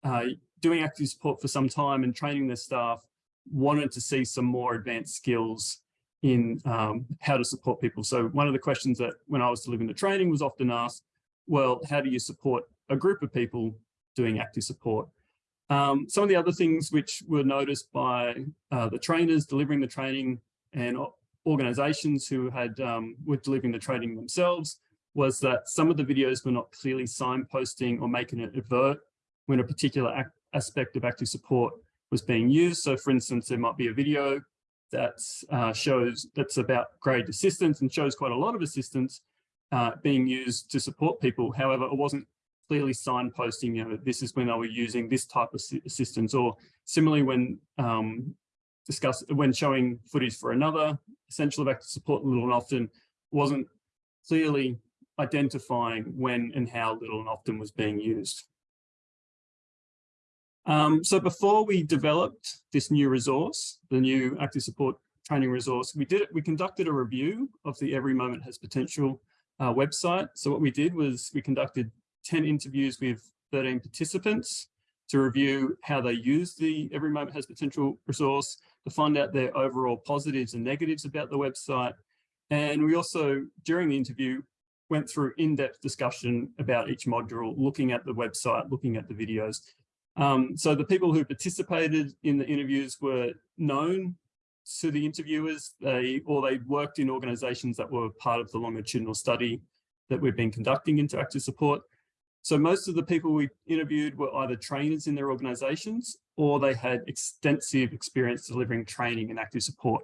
uh, doing active support for some time and training their staff wanted to see some more advanced skills in um, how to support people. So one of the questions that when I was delivering the training was often asked, well, how do you support a group of people doing active support? Um, some of the other things which were noticed by uh, the trainers delivering the training and organizations who had um, were delivering the training themselves was that some of the videos were not clearly signposting or making it avert when a particular aspect of active support was being used. So for instance, there might be a video that uh, shows that's about graded assistance and shows quite a lot of assistance uh, being used to support people. However, it wasn't clearly signposting, you know, this is when they were using this type of assistance or similarly when um, discuss when showing footage for another essential of active support little and often wasn't clearly identifying when and how little and often was being used. Um, so before we developed this new resource, the new active support training resource, we did it, we conducted a review of the Every Moment Has Potential uh, website. So what we did was we conducted 10 interviews with 13 participants to review how they use the Every Moment Has Potential resource, to find out their overall positives and negatives about the website. And we also, during the interview, went through in-depth discussion about each module, looking at the website, looking at the videos, um, so the people who participated in the interviews were known to the interviewers, they or they worked in organizations that were part of the longitudinal study that we've been conducting into active support. So most of the people we interviewed were either trainers in their organizations or they had extensive experience delivering training and active support.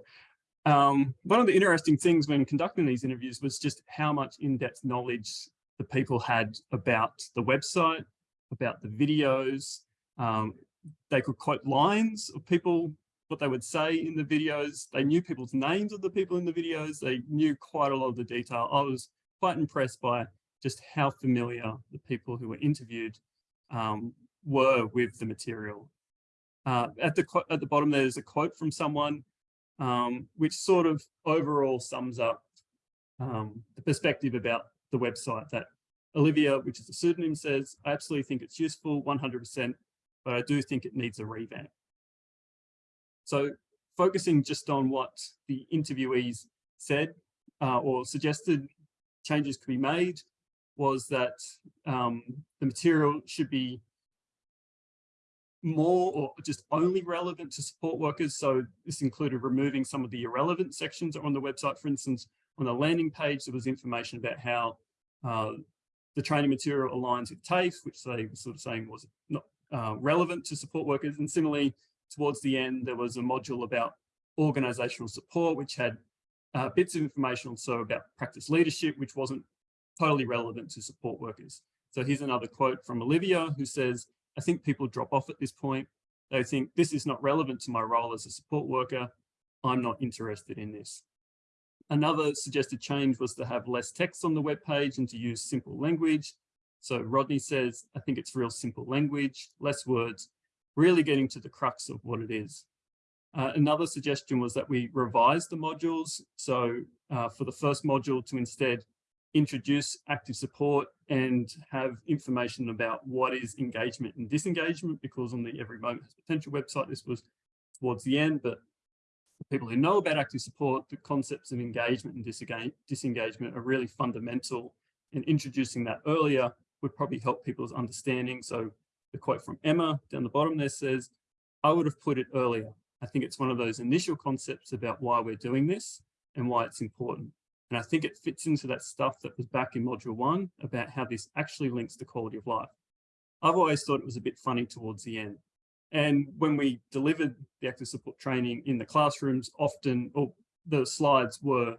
Um, one of the interesting things when conducting these interviews was just how much in-depth knowledge the people had about the website, about the videos, um, they could quote lines of people, what they would say in the videos. They knew people's names of the people in the videos. They knew quite a lot of the detail. I was quite impressed by just how familiar the people who were interviewed um, were with the material. Uh, at the at the bottom, there's a quote from someone um, which sort of overall sums up um, the perspective about the website that Olivia, which is a pseudonym, says, I absolutely think it's useful, 100% but I do think it needs a revamp. So focusing just on what the interviewees said uh, or suggested changes could be made was that um, the material should be more or just only relevant to support workers. So this included removing some of the irrelevant sections on the website. For instance, on the landing page, there was information about how uh, the training material aligns with TAFE, which they were sort of saying was not uh, relevant to support workers. And similarly, towards the end, there was a module about organizational support, which had uh, bits of information also about practice leadership, which wasn't totally relevant to support workers. So here's another quote from Olivia, who says, I think people drop off at this point. They think this is not relevant to my role as a support worker. I'm not interested in this. Another suggested change was to have less text on the web page and to use simple language. So Rodney says, I think it's real simple language, less words, really getting to the crux of what it is. Uh, another suggestion was that we revise the modules. So uh, for the first module to instead introduce active support and have information about what is engagement and disengagement, because on the Every Moment Has Potential website, this was towards the end, but people who know about active support, the concepts of engagement and disengagement are really fundamental and introducing that earlier would probably help people's understanding. So the quote from Emma down the bottom there says, I would have put it earlier. I think it's one of those initial concepts about why we're doing this and why it's important. And I think it fits into that stuff that was back in module one about how this actually links to quality of life. I've always thought it was a bit funny towards the end. And when we delivered the active support training in the classrooms, often or the slides were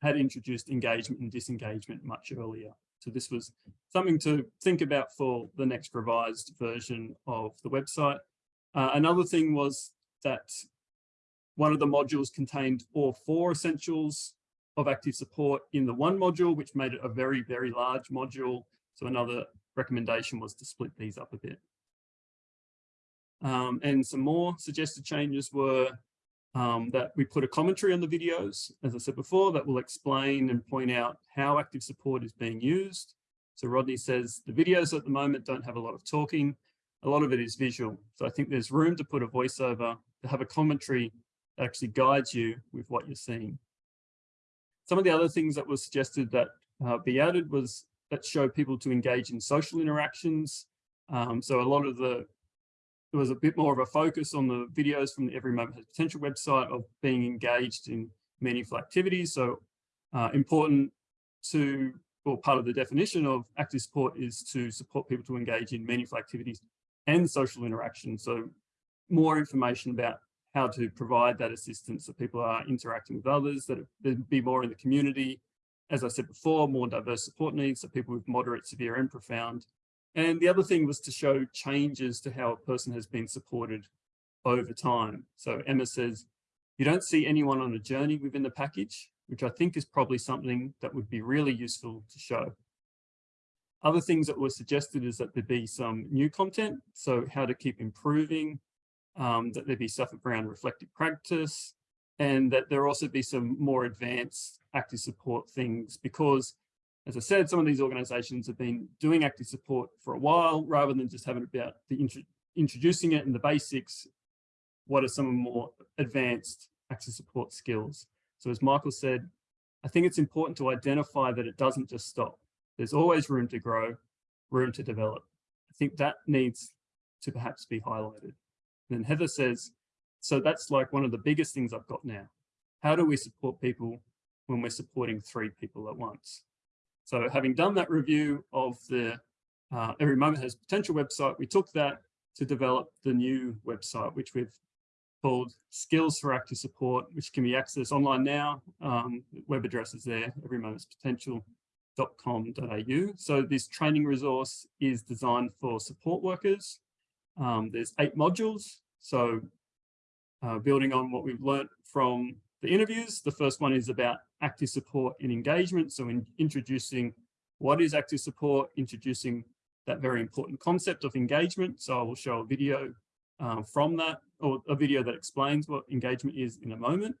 had introduced engagement and disengagement much earlier. So this was something to think about for the next revised version of the website. Uh, another thing was that one of the modules contained all four essentials of active support in the one module, which made it a very, very large module. So another recommendation was to split these up a bit. Um, and some more suggested changes were um, that we put a commentary on the videos, as I said before, that will explain and point out how active support is being used. So Rodney says the videos at the moment don't have a lot of talking. A lot of it is visual. So I think there's room to put a voiceover, to have a commentary that actually guides you with what you're seeing. Some of the other things that were suggested that uh, be added was that show people to engage in social interactions. Um, so a lot of the there was a bit more of a focus on the videos from the Every Moment Has Potential website of being engaged in meaningful activities. So uh, important to, or part of the definition of active support is to support people to engage in meaningful activities and social interaction. So more information about how to provide that assistance so people are interacting with others, that it be more in the community. As I said before, more diverse support needs, so people with moderate, severe and profound and the other thing was to show changes to how a person has been supported over time. So Emma says, you don't see anyone on a journey within the package, which I think is probably something that would be really useful to show. Other things that were suggested is that there be some new content, so how to keep improving, um, that there be stuff around reflective practice, and that there also be some more advanced active support things because as I said, some of these organizations have been doing active support for a while, rather than just having about the intro introducing it and the basics, what are some more advanced active support skills? So as Michael said, I think it's important to identify that it doesn't just stop. There's always room to grow, room to develop. I think that needs to perhaps be highlighted. And then Heather says, so that's like one of the biggest things I've got now. How do we support people when we're supporting three people at once? So having done that review of the uh, Every Moment Has Potential website, we took that to develop the new website, which we've called Skills for Active Support, which can be accessed online now. Um, web address is there, everymomentspotential.com.au. So this training resource is designed for support workers. Um, there's eight modules. So uh, building on what we've learned from the interviews. The first one is about active support and engagement. So in introducing what is active support, introducing that very important concept of engagement. So I will show a video um, from that or a video that explains what engagement is in a moment.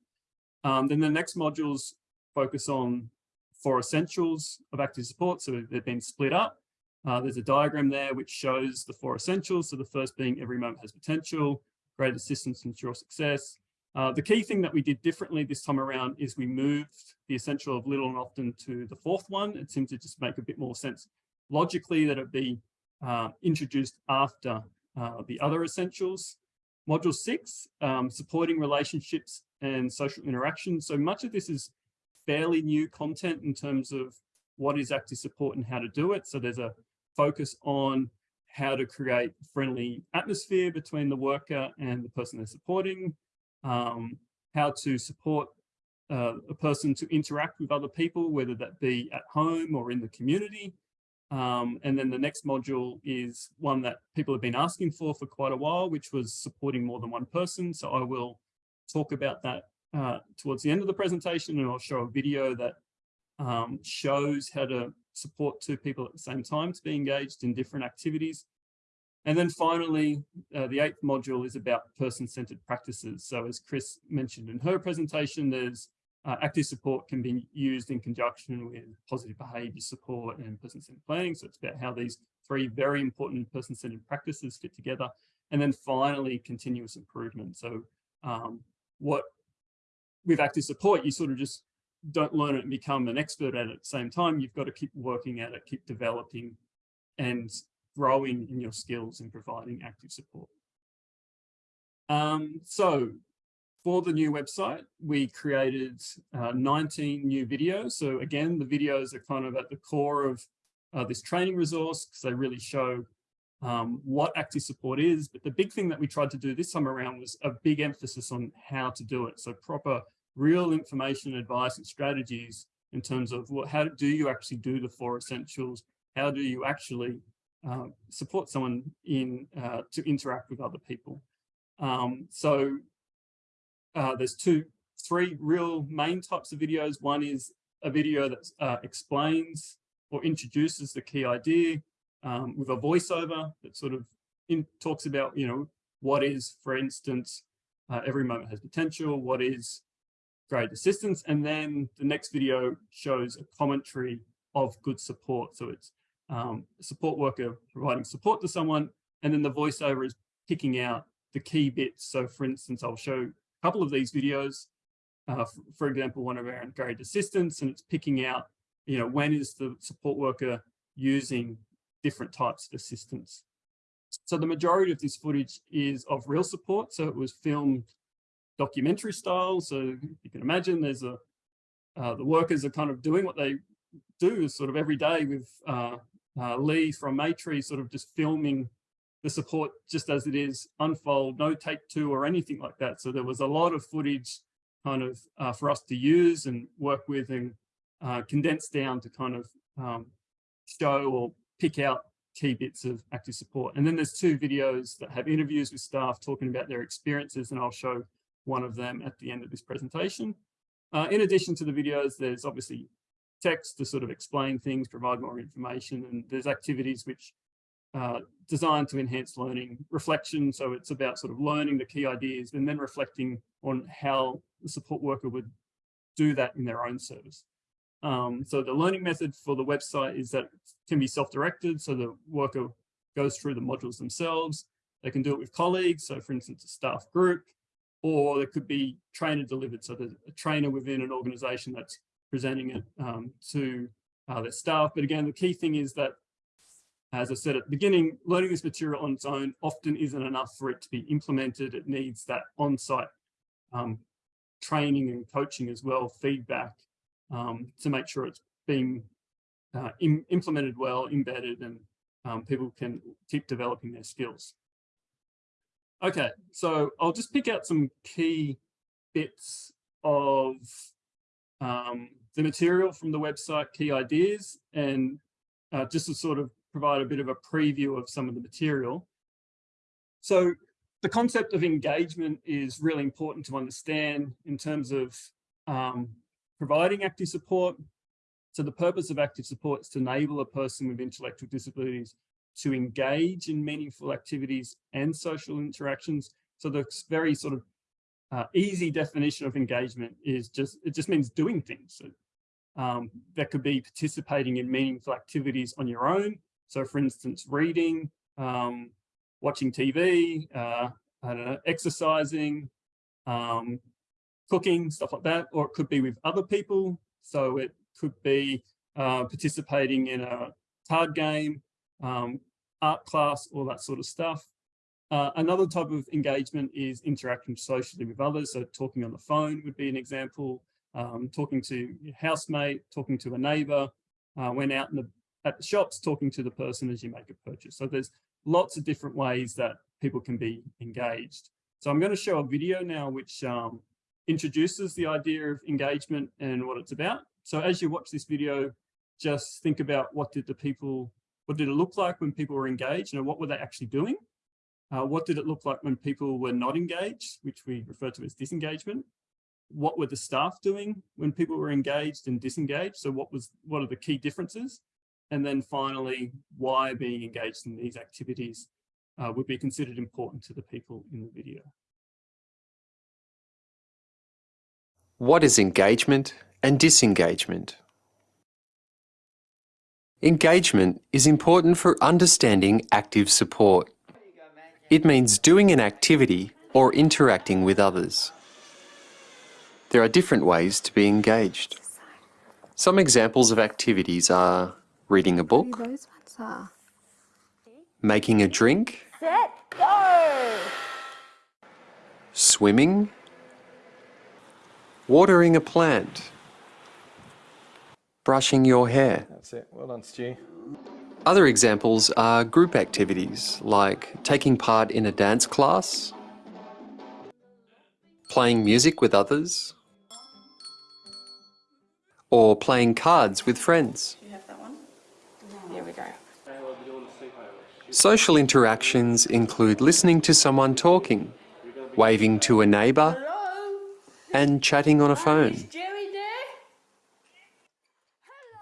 Um, then the next modules focus on four essentials of active support. So they've been split up. Uh, there's a diagram there which shows the four essentials. So the first being every moment has potential, graded assistance, and ensure success, uh, the key thing that we did differently this time around is we moved the essential of little and often to the fourth one. It seemed to just make a bit more sense logically that it be uh, introduced after uh, the other essentials. Module six, um, supporting relationships and social interaction. So much of this is fairly new content in terms of what is active support and how to do it. So there's a focus on how to create friendly atmosphere between the worker and the person they're supporting, um, how to support uh, a person to interact with other people, whether that be at home or in the community. Um, and then the next module is one that people have been asking for for quite a while, which was supporting more than one person. So I will talk about that uh, towards the end of the presentation and I'll show a video that um, shows how to support two people at the same time to be engaged in different activities. And then finally, uh, the eighth module is about person-centered practices. So as Chris mentioned in her presentation, there's uh, active support can be used in conjunction with positive behavior support and person-centered planning. So it's about how these three very important person-centered practices fit together. And then finally, continuous improvement. So um, what with active support, you sort of just don't learn it and become an expert at it at the same time. You've got to keep working at it, keep developing and growing in your skills and providing active support. Um, so for the new website, we created uh, 19 new videos. So again, the videos are kind of at the core of uh, this training resource because they really show um, what active support is. But the big thing that we tried to do this time around was a big emphasis on how to do it. So proper real information, advice and strategies in terms of what, how do you actually do the four essentials? How do you actually uh, support someone in uh, to interact with other people? Um, so uh, there's two, three real main types of videos. One is a video that uh, explains or introduces the key idea um, with a voiceover that sort of in, talks about, you know, what is, for instance, uh, every moment has potential, what is graded assistance. And then the next video shows a commentary of good support. So it's um, support worker providing support to someone, and then the voiceover is picking out the key bits. So for instance, I'll show a couple of these videos. Uh, for, example, one around graded assistance, and it's picking out, you know, when is the support worker using different types of assistance. So the majority of this footage is of real support. So it was filmed documentary style. So you can imagine there's a, uh, the workers are kind of doing what they do sort of every day with uh, uh, Lee from Maytree sort of just filming the support just as it is unfold, no take two or anything like that. So there was a lot of footage kind of uh, for us to use and work with and uh, condense down to kind of um, show or pick out key bits of active support. And then there's two videos that have interviews with staff talking about their experiences and I'll show one of them at the end of this presentation. Uh, in addition to the videos, there's obviously text to sort of explain things, provide more information, and there's activities which are designed to enhance learning reflection. So it's about sort of learning the key ideas and then reflecting on how the support worker would do that in their own service. Um, so the learning method for the website is that it can be self-directed. So the worker goes through the modules themselves. They can do it with colleagues. So for instance, a staff group, or it could be trainer delivered. So there's a trainer within an organization that's presenting it um, to uh, their staff. But again, the key thing is that, as I said at the beginning, learning this material on its own often isn't enough for it to be implemented. It needs that on-site um, training and coaching as well, feedback um, to make sure it's being uh, implemented well, embedded, and um, people can keep developing their skills. Okay, so I'll just pick out some key bits of um, the material from the website, key ideas, and uh, just to sort of provide a bit of a preview of some of the material. So the concept of engagement is really important to understand in terms of um, providing active support. So the purpose of active support is to enable a person with intellectual disabilities to engage in meaningful activities and social interactions. So the very sort of uh, easy definition of engagement is just, it just means doing things. So, um, that could be participating in meaningful activities on your own. So for instance, reading, um, watching TV, uh, I don't know, exercising, um, cooking, stuff like that, or it could be with other people. So it could be uh, participating in a card game, um, art class, all that sort of stuff. Uh, another type of engagement is interacting socially with others. So talking on the phone would be an example, um, talking to your housemate, talking to a neighbor, uh, when out in the, at the shops, talking to the person as you make a purchase. So there's lots of different ways that people can be engaged. So I'm going to show a video now which um, introduces the idea of engagement and what it's about. So as you watch this video, just think about what did the people what did it look like when people were engaged and what were they actually doing? Uh, what did it look like when people were not engaged, which we refer to as disengagement? What were the staff doing when people were engaged and disengaged? So what was what are the key differences? And then finally, why being engaged in these activities uh, would be considered important to the people in the video. What is engagement and disengagement? Engagement is important for understanding active support. It means doing an activity or interacting with others. There are different ways to be engaged. Some examples of activities are reading a book, making a drink, swimming, watering a plant, brushing your hair. That's it. Well done, Stu. Other examples are group activities like taking part in a dance class, playing music with others, or playing cards with friends. You have that one. Here we go. Social interactions include listening to someone talking, waving to a neighbour, and chatting on a phone.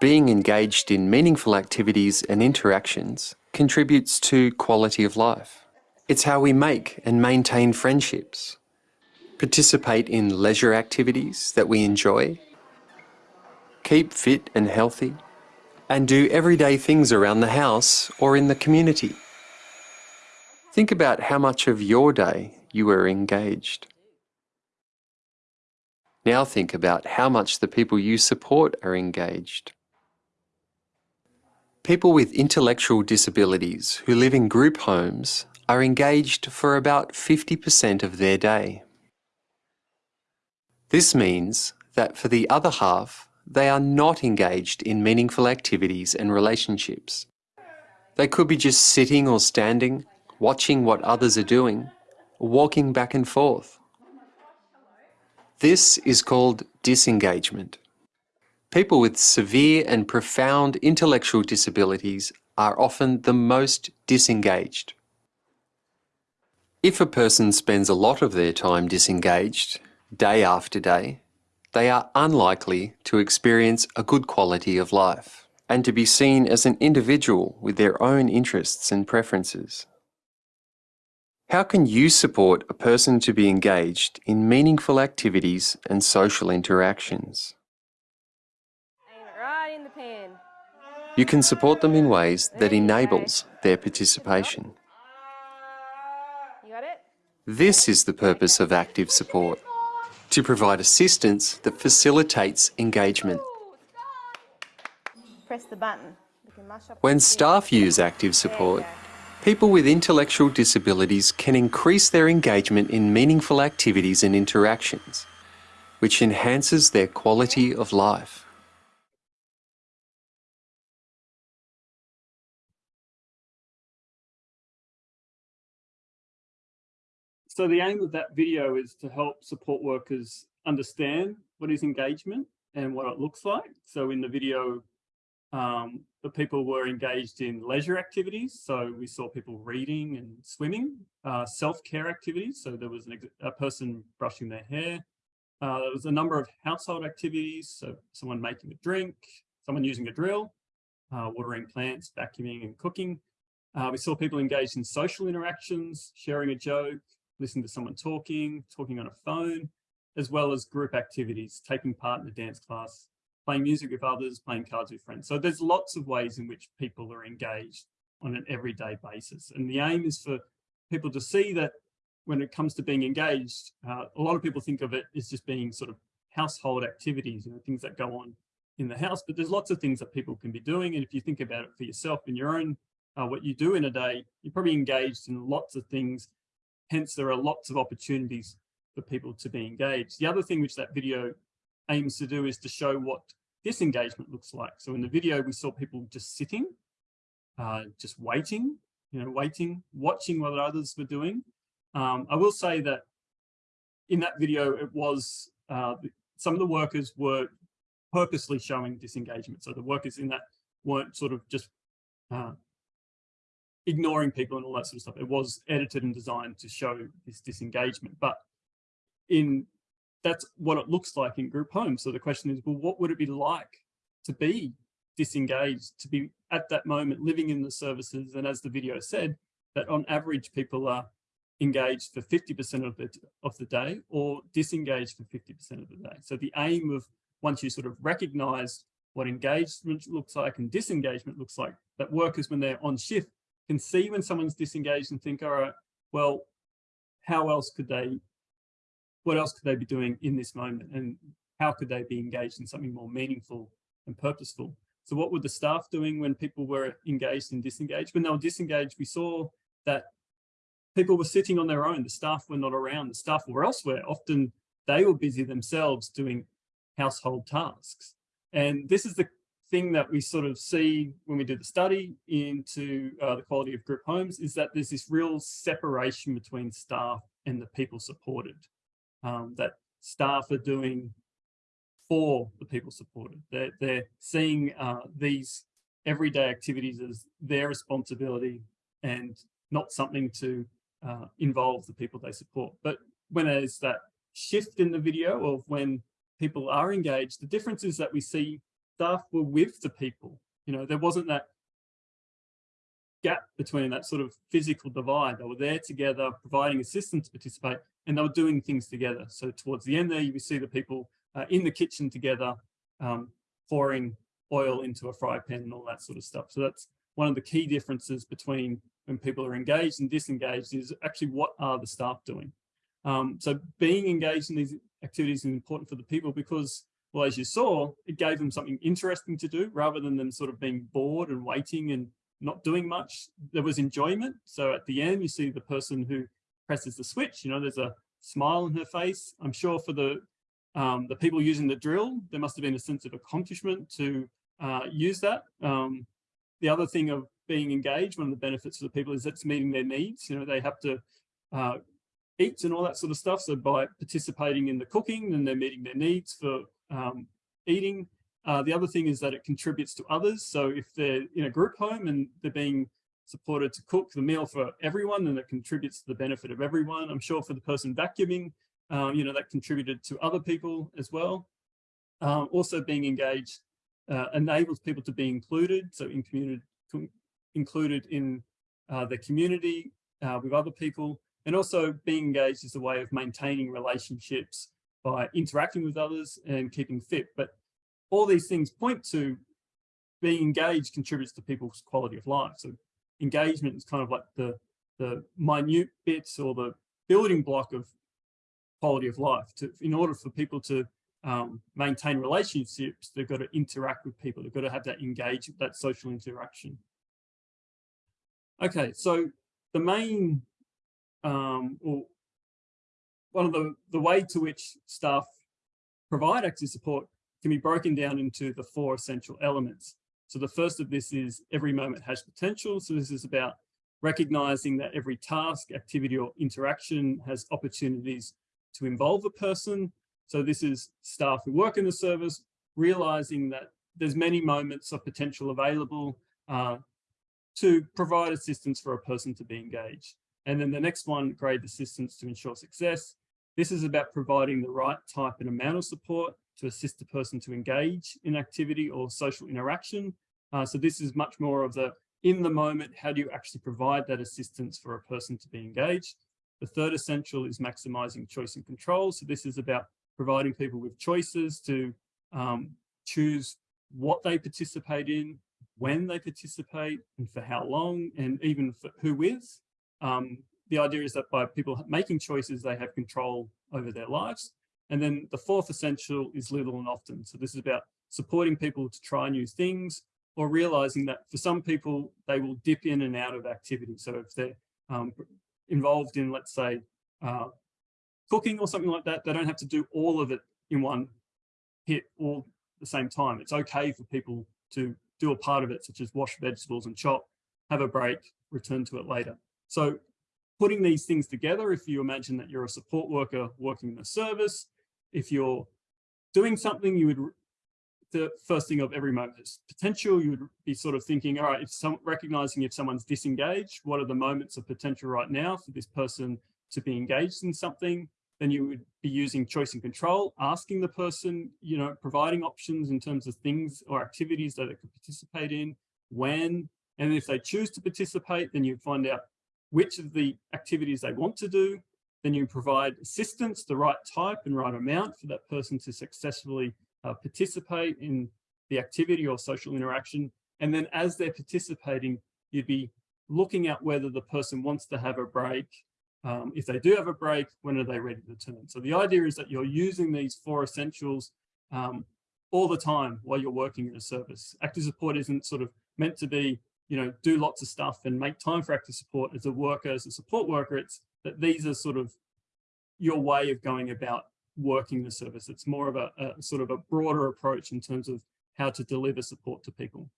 Being engaged in meaningful activities and interactions contributes to quality of life. It's how we make and maintain friendships, participate in leisure activities that we enjoy, keep fit and healthy, and do everyday things around the house or in the community. Think about how much of your day you are engaged. Now think about how much the people you support are engaged. People with intellectual disabilities who live in group homes are engaged for about 50% of their day. This means that for the other half, they are not engaged in meaningful activities and relationships. They could be just sitting or standing, watching what others are doing, walking back and forth. This is called disengagement. People with severe and profound intellectual disabilities are often the most disengaged. If a person spends a lot of their time disengaged, day after day, they are unlikely to experience a good quality of life and to be seen as an individual with their own interests and preferences. How can you support a person to be engaged in meaningful activities and social interactions? Aim it right in the pen. You can support them in ways that enables their participation. You got it? This is the purpose of active support, to provide assistance that facilitates engagement. Press the button. We can mash up When staff use active support, people with intellectual disabilities can increase their engagement in meaningful activities and interactions, which enhances their quality of life. So the aim of that video is to help support workers understand what is engagement and what it looks like. So in the video, um, the people were engaged in leisure activities. So we saw people reading and swimming, uh, self-care activities. So there was an, a person brushing their hair. Uh, there was a number of household activities. So someone making a drink, someone using a drill, uh, watering plants, vacuuming and cooking. Uh, we saw people engaged in social interactions, sharing a joke, listening to someone talking, talking on a phone, as well as group activities, taking part in a dance class, playing music with others, playing cards with friends. So there's lots of ways in which people are engaged on an everyday basis. And the aim is for people to see that when it comes to being engaged, uh, a lot of people think of it as just being sort of household activities, you know, things that go on in the house, but there's lots of things that people can be doing. And if you think about it for yourself in your own, uh, what you do in a day, you're probably engaged in lots of things. Hence, there are lots of opportunities for people to be engaged. The other thing which that video aims to do is to show what disengagement looks like. So in the video, we saw people just sitting, uh, just waiting, you know, waiting, watching what others were doing. Um, I will say that in that video, it was, uh, some of the workers were purposely showing disengagement. So the workers in that weren't sort of just uh, ignoring people and all that sort of stuff. It was edited and designed to show this disengagement, but in that's what it looks like in group homes. So the question is, well, what would it be like to be disengaged, to be at that moment living in the services? And as the video said, that on average people are engaged for 50% of the, of the day or disengaged for 50% of the day. So the aim of once you sort of recognize what engagement looks like and disengagement looks like, that workers when they're on shift can see when someone's disengaged and think, all right, well, how else could they, what else could they be doing in this moment? And how could they be engaged in something more meaningful and purposeful? So what were the staff doing when people were engaged and disengaged? When they were disengaged, we saw that people were sitting on their own. The staff were not around. The staff were elsewhere. Often they were busy themselves doing household tasks. And this is the thing that we sort of see when we do the study into uh, the quality of group homes is that there's this real separation between staff and the people supported. Um, that staff are doing for the people supported. They're, they're seeing uh, these everyday activities as their responsibility and not something to uh, involve the people they support. But when there's that shift in the video of when people are engaged, the difference is that we see staff were with the people. You know, there wasn't that gap between that sort of physical divide. They were there together, providing assistance to participate, and they were doing things together. So towards the end there, you see the people uh, in the kitchen together, um, pouring oil into a fry pan and all that sort of stuff. So that's one of the key differences between when people are engaged and disengaged is actually what are the staff doing. Um, so being engaged in these activities is important for the people because, well, as you saw, it gave them something interesting to do rather than them sort of being bored and waiting and not doing much. There was enjoyment. So at the end, you see the person who presses the switch, you know, there's a smile on her face. I'm sure for the um, the people using the drill, there must have been a sense of accomplishment to uh, use that. Um, the other thing of being engaged, one of the benefits for the people is it's meeting their needs. You know, they have to uh, eat and all that sort of stuff. So by participating in the cooking, then they're meeting their needs for um, eating. Uh, the other thing is that it contributes to others. So if they're in a group home and they're being supported to cook the meal for everyone, then it contributes to the benefit of everyone. I'm sure for the person vacuuming, um, you know, that contributed to other people as well. Um, also being engaged uh, enables people to be included. So in community, included in uh, the community uh, with other people and also being engaged is a way of maintaining relationships by interacting with others and keeping fit. But all these things point to being engaged contributes to people's quality of life. So engagement is kind of like the, the minute bits or the building block of quality of life. To, in order for people to um, maintain relationships, they've got to interact with people. They've got to have that engage, that social interaction. Okay, so the main, um, or one of the, the way to which staff provide active support can be broken down into the four essential elements. So the first of this is every moment has potential. So this is about recognizing that every task, activity or interaction has opportunities to involve a person. So this is staff who work in the service, realizing that there's many moments of potential available uh, to provide assistance for a person to be engaged. And then the next one, graded assistance to ensure success. This is about providing the right type and amount of support to assist the person to engage in activity or social interaction. Uh, so this is much more of the in the moment, how do you actually provide that assistance for a person to be engaged? The third essential is maximizing choice and control. So this is about providing people with choices to um, choose what they participate in, when they participate and for how long and even for who with. Um, the idea is that by people making choices, they have control over their lives. And then the fourth essential is little and often. So this is about supporting people to try new things or realizing that for some people, they will dip in and out of activity. So if they're um, involved in, let's say, uh, cooking or something like that, they don't have to do all of it in one hit all the same time. It's okay for people to do a part of it, such as wash vegetables and chop, have a break, return to it later. So putting these things together, if you imagine that you're a support worker working in a service, if you're doing something, you would, the first thing of every moment is potential, you would be sort of thinking, all right, if some, recognizing if someone's disengaged, what are the moments of potential right now for this person to be engaged in something? then you would be using choice and control, asking the person, you know, providing options in terms of things or activities that they could participate in, when, and if they choose to participate, then you find out which of the activities they want to do. Then you provide assistance, the right type and right amount for that person to successfully uh, participate in the activity or social interaction. And then as they're participating, you'd be looking at whether the person wants to have a break. Um, if they do have a break, when are they ready to turn? So the idea is that you're using these four essentials um, all the time while you're working in a service. Active support isn't sort of meant to be, you know, do lots of stuff and make time for active support as a worker, as a support worker. It's that these are sort of your way of going about working the service. It's more of a, a sort of a broader approach in terms of how to deliver support to people.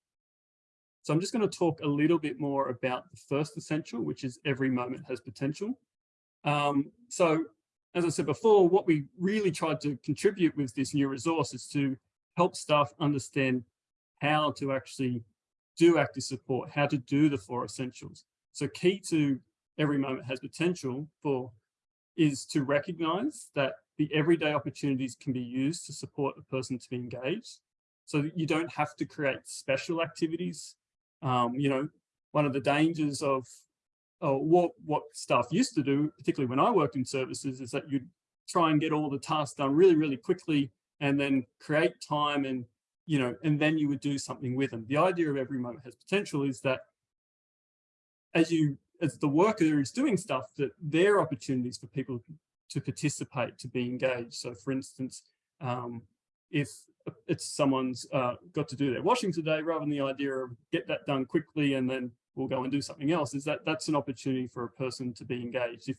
So I'm just going to talk a little bit more about the first essential, which is every moment has potential. Um, so as I said before, what we really tried to contribute with this new resource is to help staff understand how to actually do active support, how to do the four essentials. So key to every moment has potential for is to recognize that the everyday opportunities can be used to support a person to be engaged so that you don't have to create special activities. Um, you know, one of the dangers of uh, what, what staff used to do, particularly when I worked in services, is that you'd try and get all the tasks done really, really quickly and then create time and, you know, and then you would do something with them. The idea of every moment has potential is that as you, as the worker is doing stuff, that there are opportunities for people to participate, to be engaged. So for instance, um, if it's someone's uh, got to do their washing today, rather than the idea of get that done quickly and then we'll go and do something else, is that that's an opportunity for a person to be engaged. If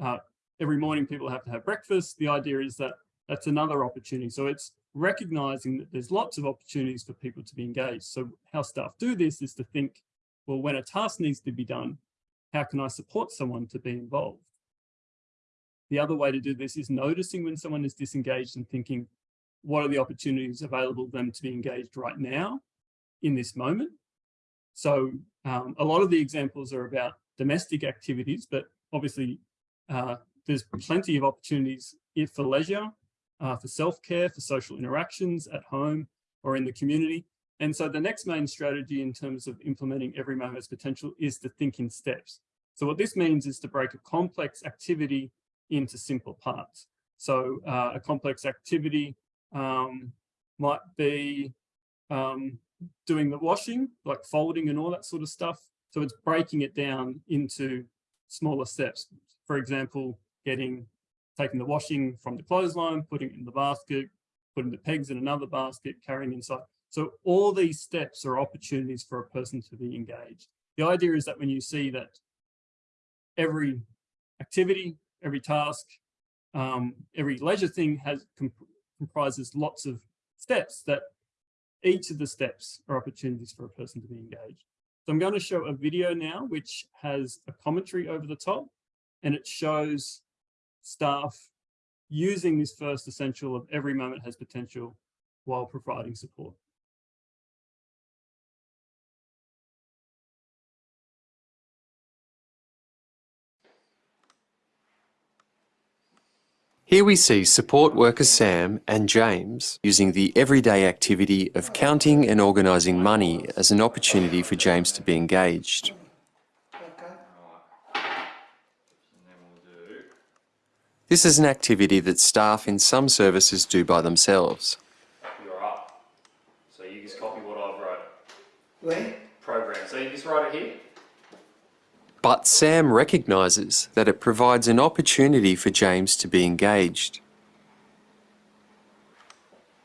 uh, every morning people have to have breakfast, the idea is that that's another opportunity. So it's recognizing that there's lots of opportunities for people to be engaged. So how staff do this is to think, well, when a task needs to be done, how can I support someone to be involved? The other way to do this is noticing when someone is disengaged and thinking, what are the opportunities available to them to be engaged right now in this moment? So um, a lot of the examples are about domestic activities, but obviously uh, there's plenty of opportunities for leisure, uh, for self-care, for social interactions at home or in the community. And so the next main strategy in terms of implementing every moment's potential is to think in steps. So what this means is to break a complex activity into simple parts. So uh, a complex activity um, might be um, doing the washing, like folding and all that sort of stuff. So it's breaking it down into smaller steps. For example, getting taking the washing from the clothesline, putting it in the basket, putting the pegs in another basket, carrying inside. So all these steps are opportunities for a person to be engaged. The idea is that when you see that every activity, every task, um, every leisure thing has comp comprises lots of steps that each of the steps are opportunities for a person to be engaged. So I'm going to show a video now, which has a commentary over the top, and it shows staff using this first essential of every moment has potential while providing support. Here we see support workers Sam and James using the everyday activity of counting and organising money as an opportunity for James to be engaged. This is an activity that staff in some services do by themselves. You're up. So you just copy what I've wrote. Where? Program. So you just write it here. But Sam recognises that it provides an opportunity for James to be engaged.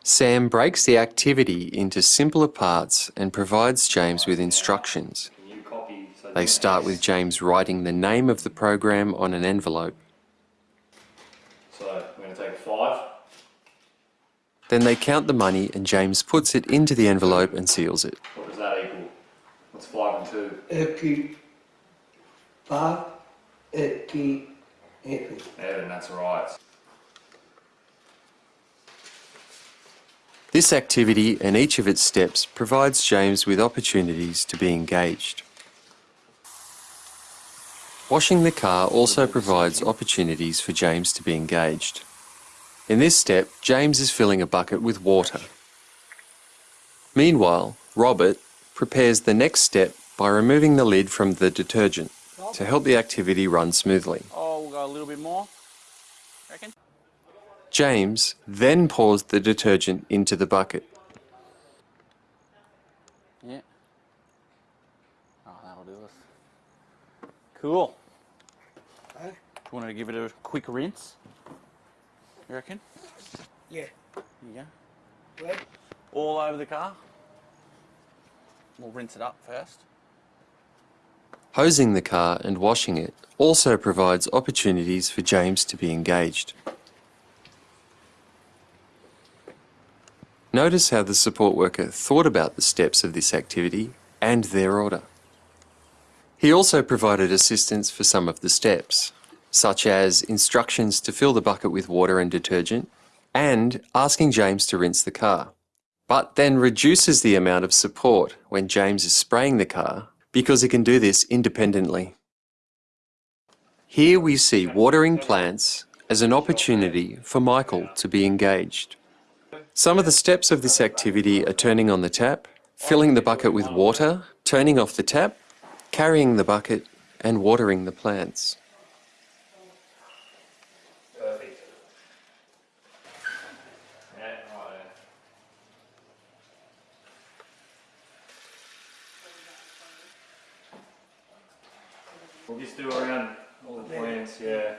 Sam breaks the activity into simpler parts and provides James with instructions. Can you copy? So They start with James writing the name of the program on an envelope. So we're going to take five. Then they count the money and James puts it into the envelope and seals it. What does that equal? What's five and two? Eki five, eki heavy. Evan, that's right. This activity and each of its steps provides James with opportunities to be engaged. Washing the car also provides opportunities for James to be engaged. In this step, James is filling a bucket with water. Meanwhile, Robert prepares the next step by removing the lid from the detergent. to help the activity run smoothly. Oh, we'll go a little bit more. Reckon? James then pours the detergent into the bucket. Yeah. Oh, that'll do us. Cool. Huh? Want to give it a quick rinse? You reckon? Yeah. There you All over the car. We'll rinse it up first. Hosing the car and washing it also provides opportunities for James to be engaged. Notice how the support worker thought about the steps of this activity and their order. He also provided assistance for some of the steps, such as instructions to fill the bucket with water and detergent and asking James to rinse the car, but then reduces the amount of support when James is spraying the car because he can do this independently. Here we see watering plants as an opportunity for Michael to be engaged. Some of the steps of this activity are turning on the tap, filling the bucket with water, turning off the tap, carrying the bucket and watering the plants. Perfect. Yeah, right there. We'll just do around all the plants, yeah.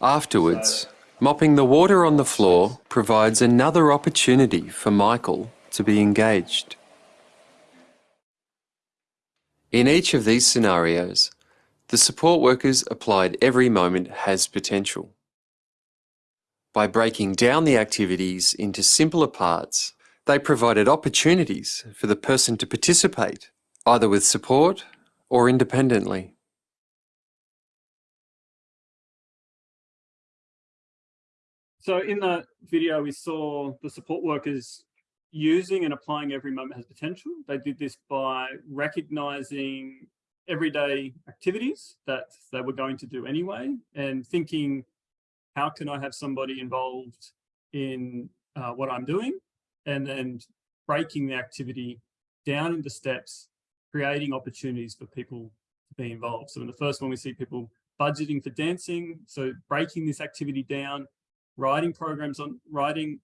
Afterwards, mopping the water on the floor provides another opportunity for Michael to be engaged. In each of these scenarios, the support workers applied every moment has potential. By breaking down the activities into simpler parts, they provided opportunities for the person to participate, either with support or independently. So in the video, we saw the support workers using and applying every moment has potential. They did this by recognizing everyday activities that they were going to do anyway and thinking, how can I have somebody involved in uh, what I'm doing? And then breaking the activity down into steps, creating opportunities for people to be involved. So in the first one, we see people budgeting for dancing. So breaking this activity down, writing programs on writing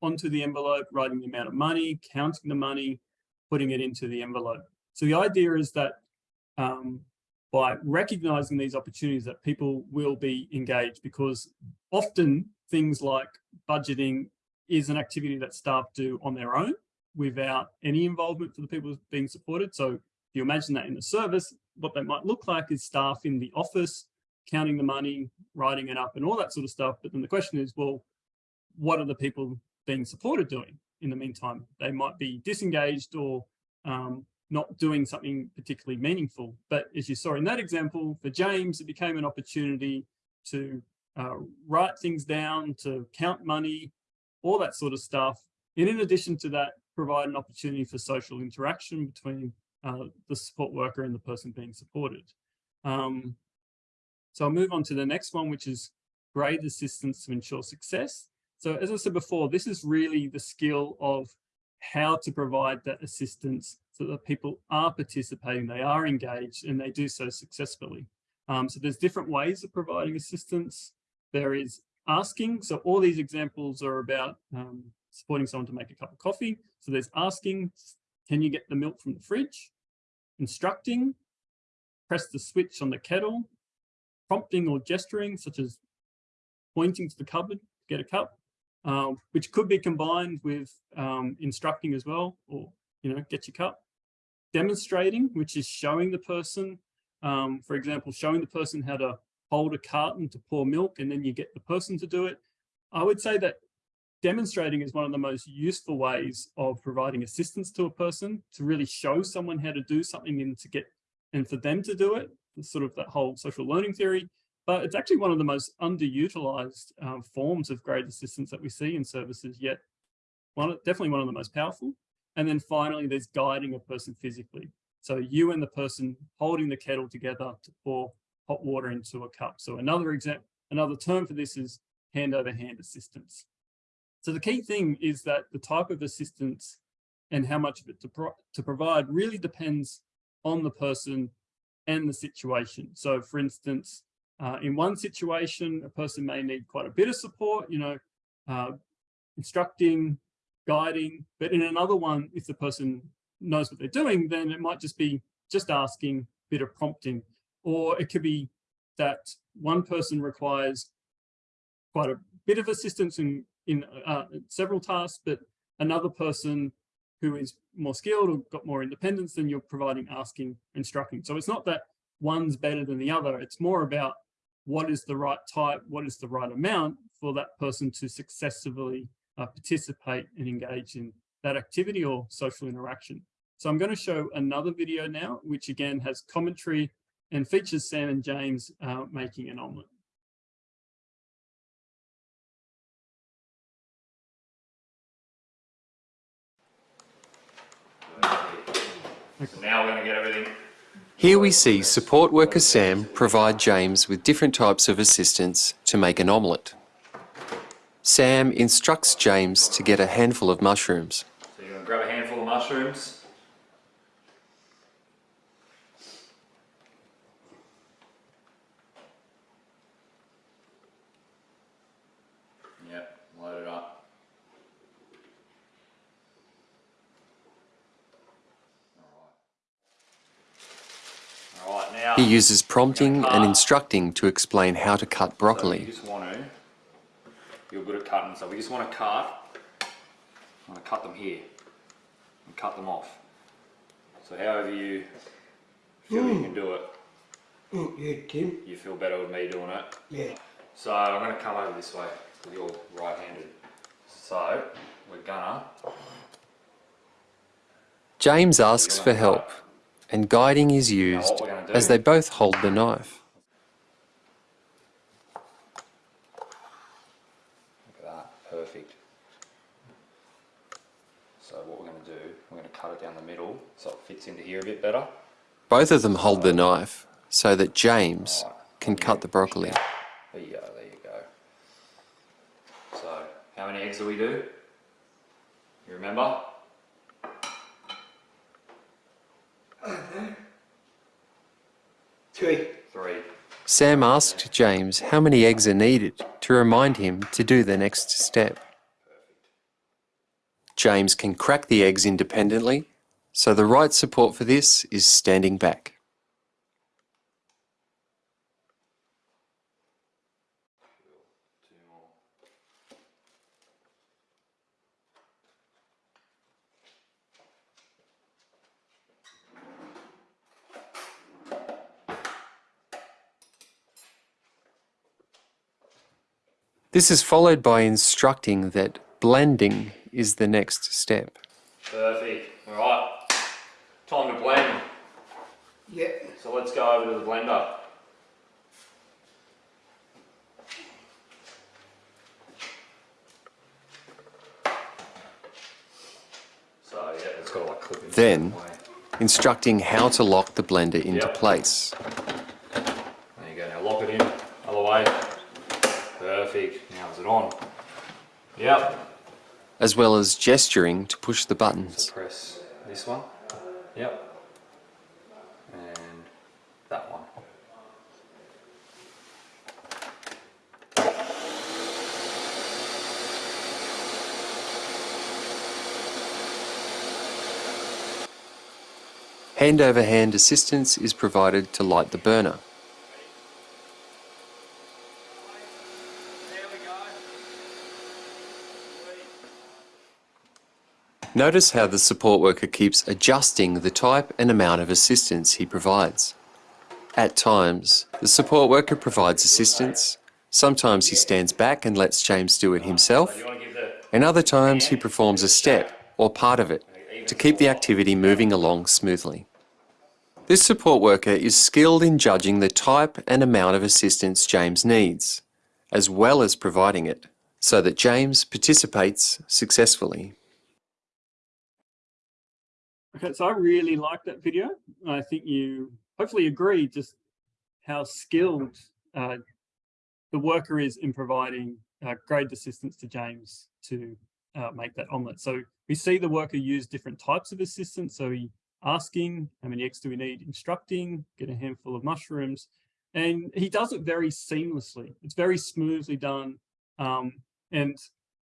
onto the envelope, writing the amount of money, counting the money, putting it into the envelope. So the idea is that um, by recognizing these opportunities that people will be engaged because often things like budgeting is an activity that staff do on their own without any involvement for the people being supported. So if you imagine that in the service, what that might look like is staff in the office counting the money, writing it up and all that sort of stuff. But then the question is, well, what are the people being supported doing in the meantime? They might be disengaged or um, not doing something particularly meaningful. But as you saw in that example, for James, it became an opportunity to uh, write things down, to count money, all that sort of stuff. And in addition to that, provide an opportunity for social interaction between uh, the support worker and the person being supported. Um, so I'll move on to the next one, which is graded assistance to ensure success. So as I said before, this is really the skill of how to provide that assistance so that people are participating, they are engaged, and they do so successfully. Um, so there's different ways of providing assistance. There is asking. So all these examples are about um, supporting someone to make a cup of coffee. So there's asking, can you get the milk from the fridge? Instructing, press the switch on the kettle, prompting or gesturing, such as pointing to the cupboard to get a cup, um, which could be combined with um, instructing as well, or, you know, get your cup. Demonstrating, which is showing the person, um, for example, showing the person how to hold a carton to pour milk and then you get the person to do it. I would say that demonstrating is one of the most useful ways of providing assistance to a person to really show someone how to do something and to get and for them to do it sort of that whole social learning theory, but it's actually one of the most underutilized um, forms of graded assistance that we see in services yet. One, definitely one of the most powerful. And then finally, there's guiding a person physically. So you and the person holding the kettle together to pour hot water into a cup. So another example, another term for this is hand over hand assistance. So the key thing is that the type of assistance and how much of it to, pro to provide really depends on the person and the situation. So for instance, uh, in one situation, a person may need quite a bit of support, you know, uh, instructing, guiding, but in another one, if the person knows what they're doing, then it might just be just asking, bit of prompting, or it could be that one person requires quite a bit of assistance in, in uh, several tasks, but another person who is more skilled or got more independence than you're providing asking instructing. So it's not that one's better than the other. It's more about what is the right type, what is the right amount for that person to successfully uh, participate and engage in that activity or social interaction. So I'm going to show another video now, which again has commentary and features Sam and James uh, making an omelette. So now we're going to get everything. Here we see support worker Sam provide James with different types of assistance to make an omelette. Sam instructs James to get a handful of mushrooms. So you're going to grab a handful of mushrooms. Yep, load it up. All right, now. He uses prompting and instructing to explain how to cut So you broccoli. just want to, you're good at cutting, so we just want to cut, I want to cut them here and cut them off. So however you feel you can do it, Mm, yeah, Tim. you feel better with me doing it. Yeah. So I'm going to come over this way because you're right-handed. So we're gonna, James asks for help and guiding is used we're gonna do- as they both hold the knife. look at that, perfect. So what we're going to do, we're going to cut it down the middle so it fits into here a bit better. Both of them hold the knife so that James can cut the broccoli. There you go, there you go. So, how many eggs do we do? You remember? Three. Three. Sam asked James how many eggs are needed to remind him to do the next step. James can crack the eggs independently, so the right support for this is standing back. This is followed by instructing that blending is the next step. Perfect. Alright. Time to blend. Yeah. So let's go over to the blender. So yeah, it's got to like clip in. Then- Instructing how to lock the blender into Yep. place. There you go. Now lock it in. Other way. Perfect. Now is it on? Yep. as well as gesturing to push the buttons. Press this one. Yep. And that one. Hand over hand assistance is provided to light the burner. Notice how the support worker keeps adjusting the type and amount of assistance he provides. At times, the support worker provides assistance, sometimes he stands back and lets James do it himself, and other times he performs a step or part of it to keep the activity moving along smoothly. This support worker is skilled in judging the type and amount of assistance James needs, as well as providing it, so that James participates successfully. Okay, so I really like that video. I think you hopefully agree just how skilled uh, the worker is in providing uh, great assistance to James to uh, make that omelette. So we see the worker use different types of assistance. So he asking, how many eggs do we need, instructing, get a handful of mushrooms. And he does it very seamlessly. It's very smoothly done. Um, and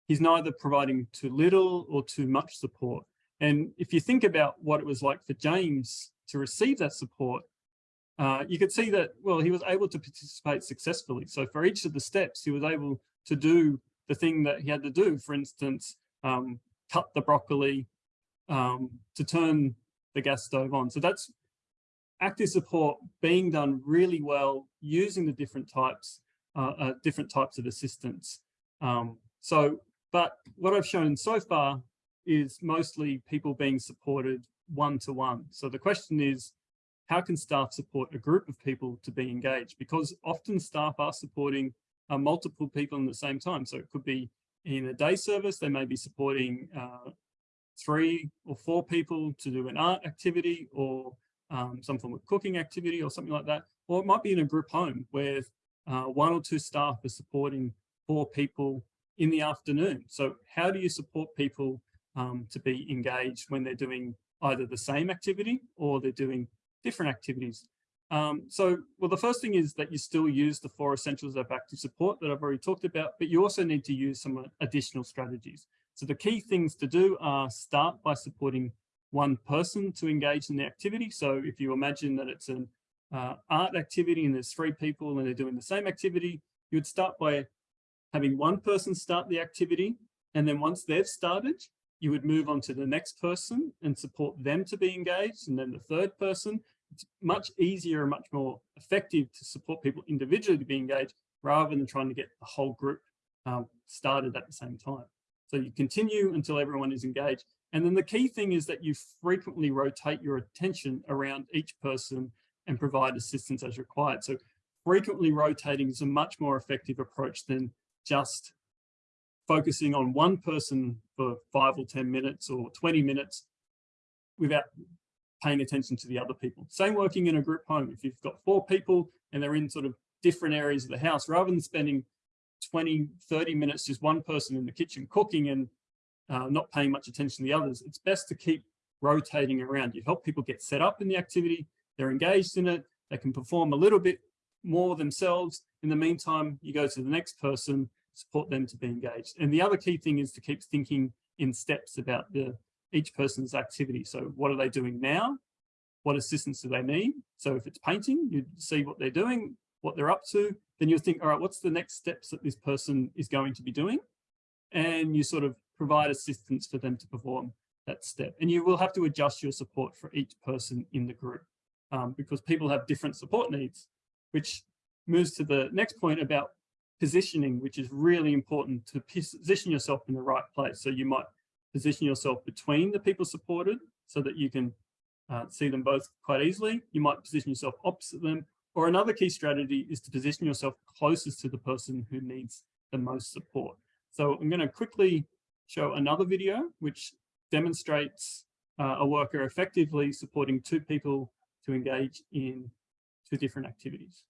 he's neither providing too little or too much support. And if you think about what it was like for James to receive that support, uh, you could see that, well, he was able to participate successfully. So for each of the steps, he was able to do the thing that he had to do. For instance, um, cut the broccoli um, to turn the gas stove on. So that's active support being done really well using the different types, uh, uh, different types of assistance. Um, so, but what I've shown so far is mostly people being supported one-to-one. So the question is, how can staff support a group of people to be engaged? Because often staff are supporting uh, multiple people in the same time. So it could be in a day service, they may be supporting uh, three or four people to do an art activity or um, some form of cooking activity or something like that. Or it might be in a group home where uh, one or two staff are supporting four people in the afternoon. So how do you support people um, to be engaged when they're doing either the same activity or they're doing different activities? Um, so, well, the first thing is that you still use the four essentials of active support that I've already talked about, but you also need to use some additional strategies. So the key things to do are start by supporting one person to engage in the activity. So if you imagine that it's an uh, art activity and there's three people and they're doing the same activity, you would start by having one person start the activity. And then once they've started, you would move on to the next person and support them to be engaged. And then the third person, it's much easier and much more effective to support people individually to be engaged rather than trying to get the whole group um, started at the same time. So you continue until everyone is engaged. And then the key thing is that you frequently rotate your attention around each person and provide assistance as required. So frequently rotating is a much more effective approach than just focusing on one person for five or 10 minutes or 20 minutes without paying attention to the other people. Same working in a group home. If you've got four people and they're in sort of different areas of the house, rather than spending 20, 30 minutes, just one person in the kitchen cooking and uh, not paying much attention to the others, it's best to keep rotating around. You help people get set up in the activity, they're engaged in it, they can perform a little bit more themselves. In the meantime, you go to the next person, support them to be engaged. And the other key thing is to keep thinking in steps about the each person's activity. So what are they doing now? What assistance do they need? So if it's painting, you see what they're doing, what they're up to, then you'll think, all right, what's the next steps that this person is going to be doing? And you sort of provide assistance for them to perform that step. And you will have to adjust your support for each person in the group um, because people have different support needs, which moves to the next point about positioning, which is really important to position yourself in the right place. So you might position yourself between the people supported so that you can uh, see them both quite easily. You might position yourself opposite them or another key strategy is to position yourself closest to the person who needs the most support. So I'm going to quickly show another video which demonstrates uh, a worker effectively supporting two people to engage in two different activities.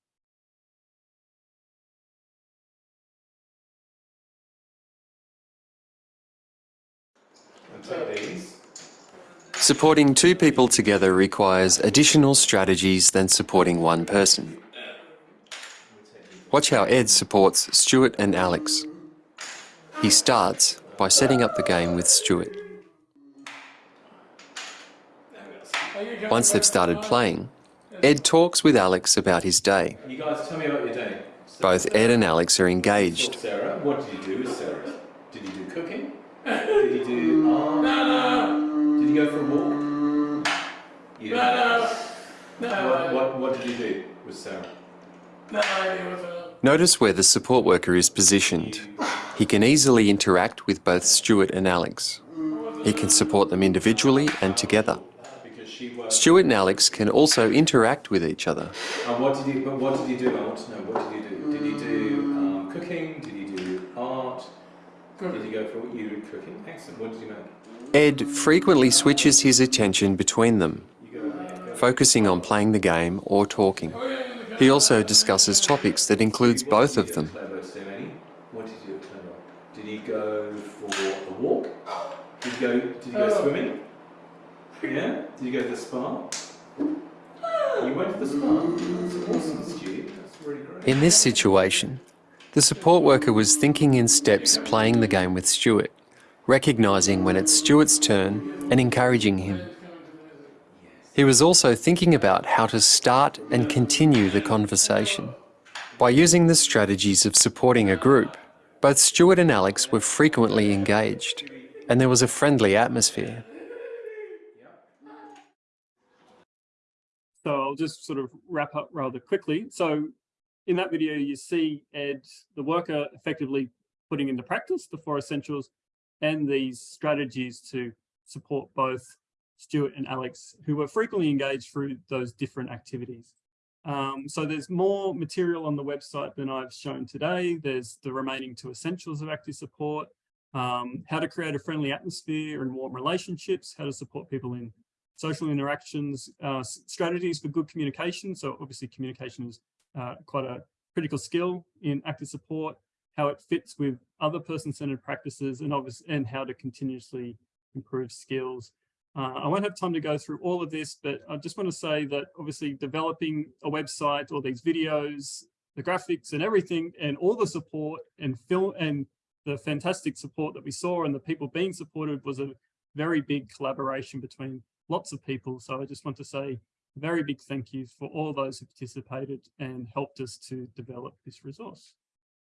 Supporting two people together requires additional strategies than supporting one person. Watch how Ed supports Stuart and Alex. He starts by setting up the game with Stuart. Once they've started playing, Ed talks with Alex about his day. You guys tell me about your day. Both Ed and Alex are engaged. Sarah, what did you do go for a walk? You no, no. No. What, what, what did you do with Sarah? No idea what Notice where the support worker is positioned. He can easily interact with both Stuart and Alex. He can support them individually and together. Stuart and Alex can also interact with each other. And what did you? What did you do? I want to know. What did you do? Did you go for you cooking? Excellent. What did you make? Ed frequently switches his attention between them, focusing on playing the game or talking. He also discusses topics that includes both of them. What did you do at Clever? Did he go for a walk? Did he go? Did he go swimming? Yeah? Did you go to the spa? You went to the spa? That's awesome, Stu. That's really great. In this situation, the support worker was thinking in steps playing the game with Stuart, recognising when it's Stuart's turn and encouraging him. He was also thinking about how to start and continue the conversation. By using the strategies of supporting a group, both Stuart and Alex were frequently engaged, and there was a friendly atmosphere. So I'll just sort of wrap up rather quickly. So in that video, you see Ed, the worker, effectively putting into practice the four essentials and these strategies to support both Stuart and Alex, who were frequently engaged through those different activities. Um, so there's more material on the website than I've shown today. There's the remaining two essentials of active support, um, how to create a friendly atmosphere and warm relationships, how to support people in social interactions, uh, strategies for good communication. So obviously communication is uh, quite a critical skill in active support, how it fits with other person-centered practices and obviously and how to continuously improve skills. Uh, I won't have time to go through all of this, but I just want to say that obviously developing a website, all these videos, the graphics and everything, and all the support and film and the fantastic support that we saw and the people being supported was a very big collaboration between lots of people. So I just want to say very big thank you for all those who participated and helped us to develop this resource.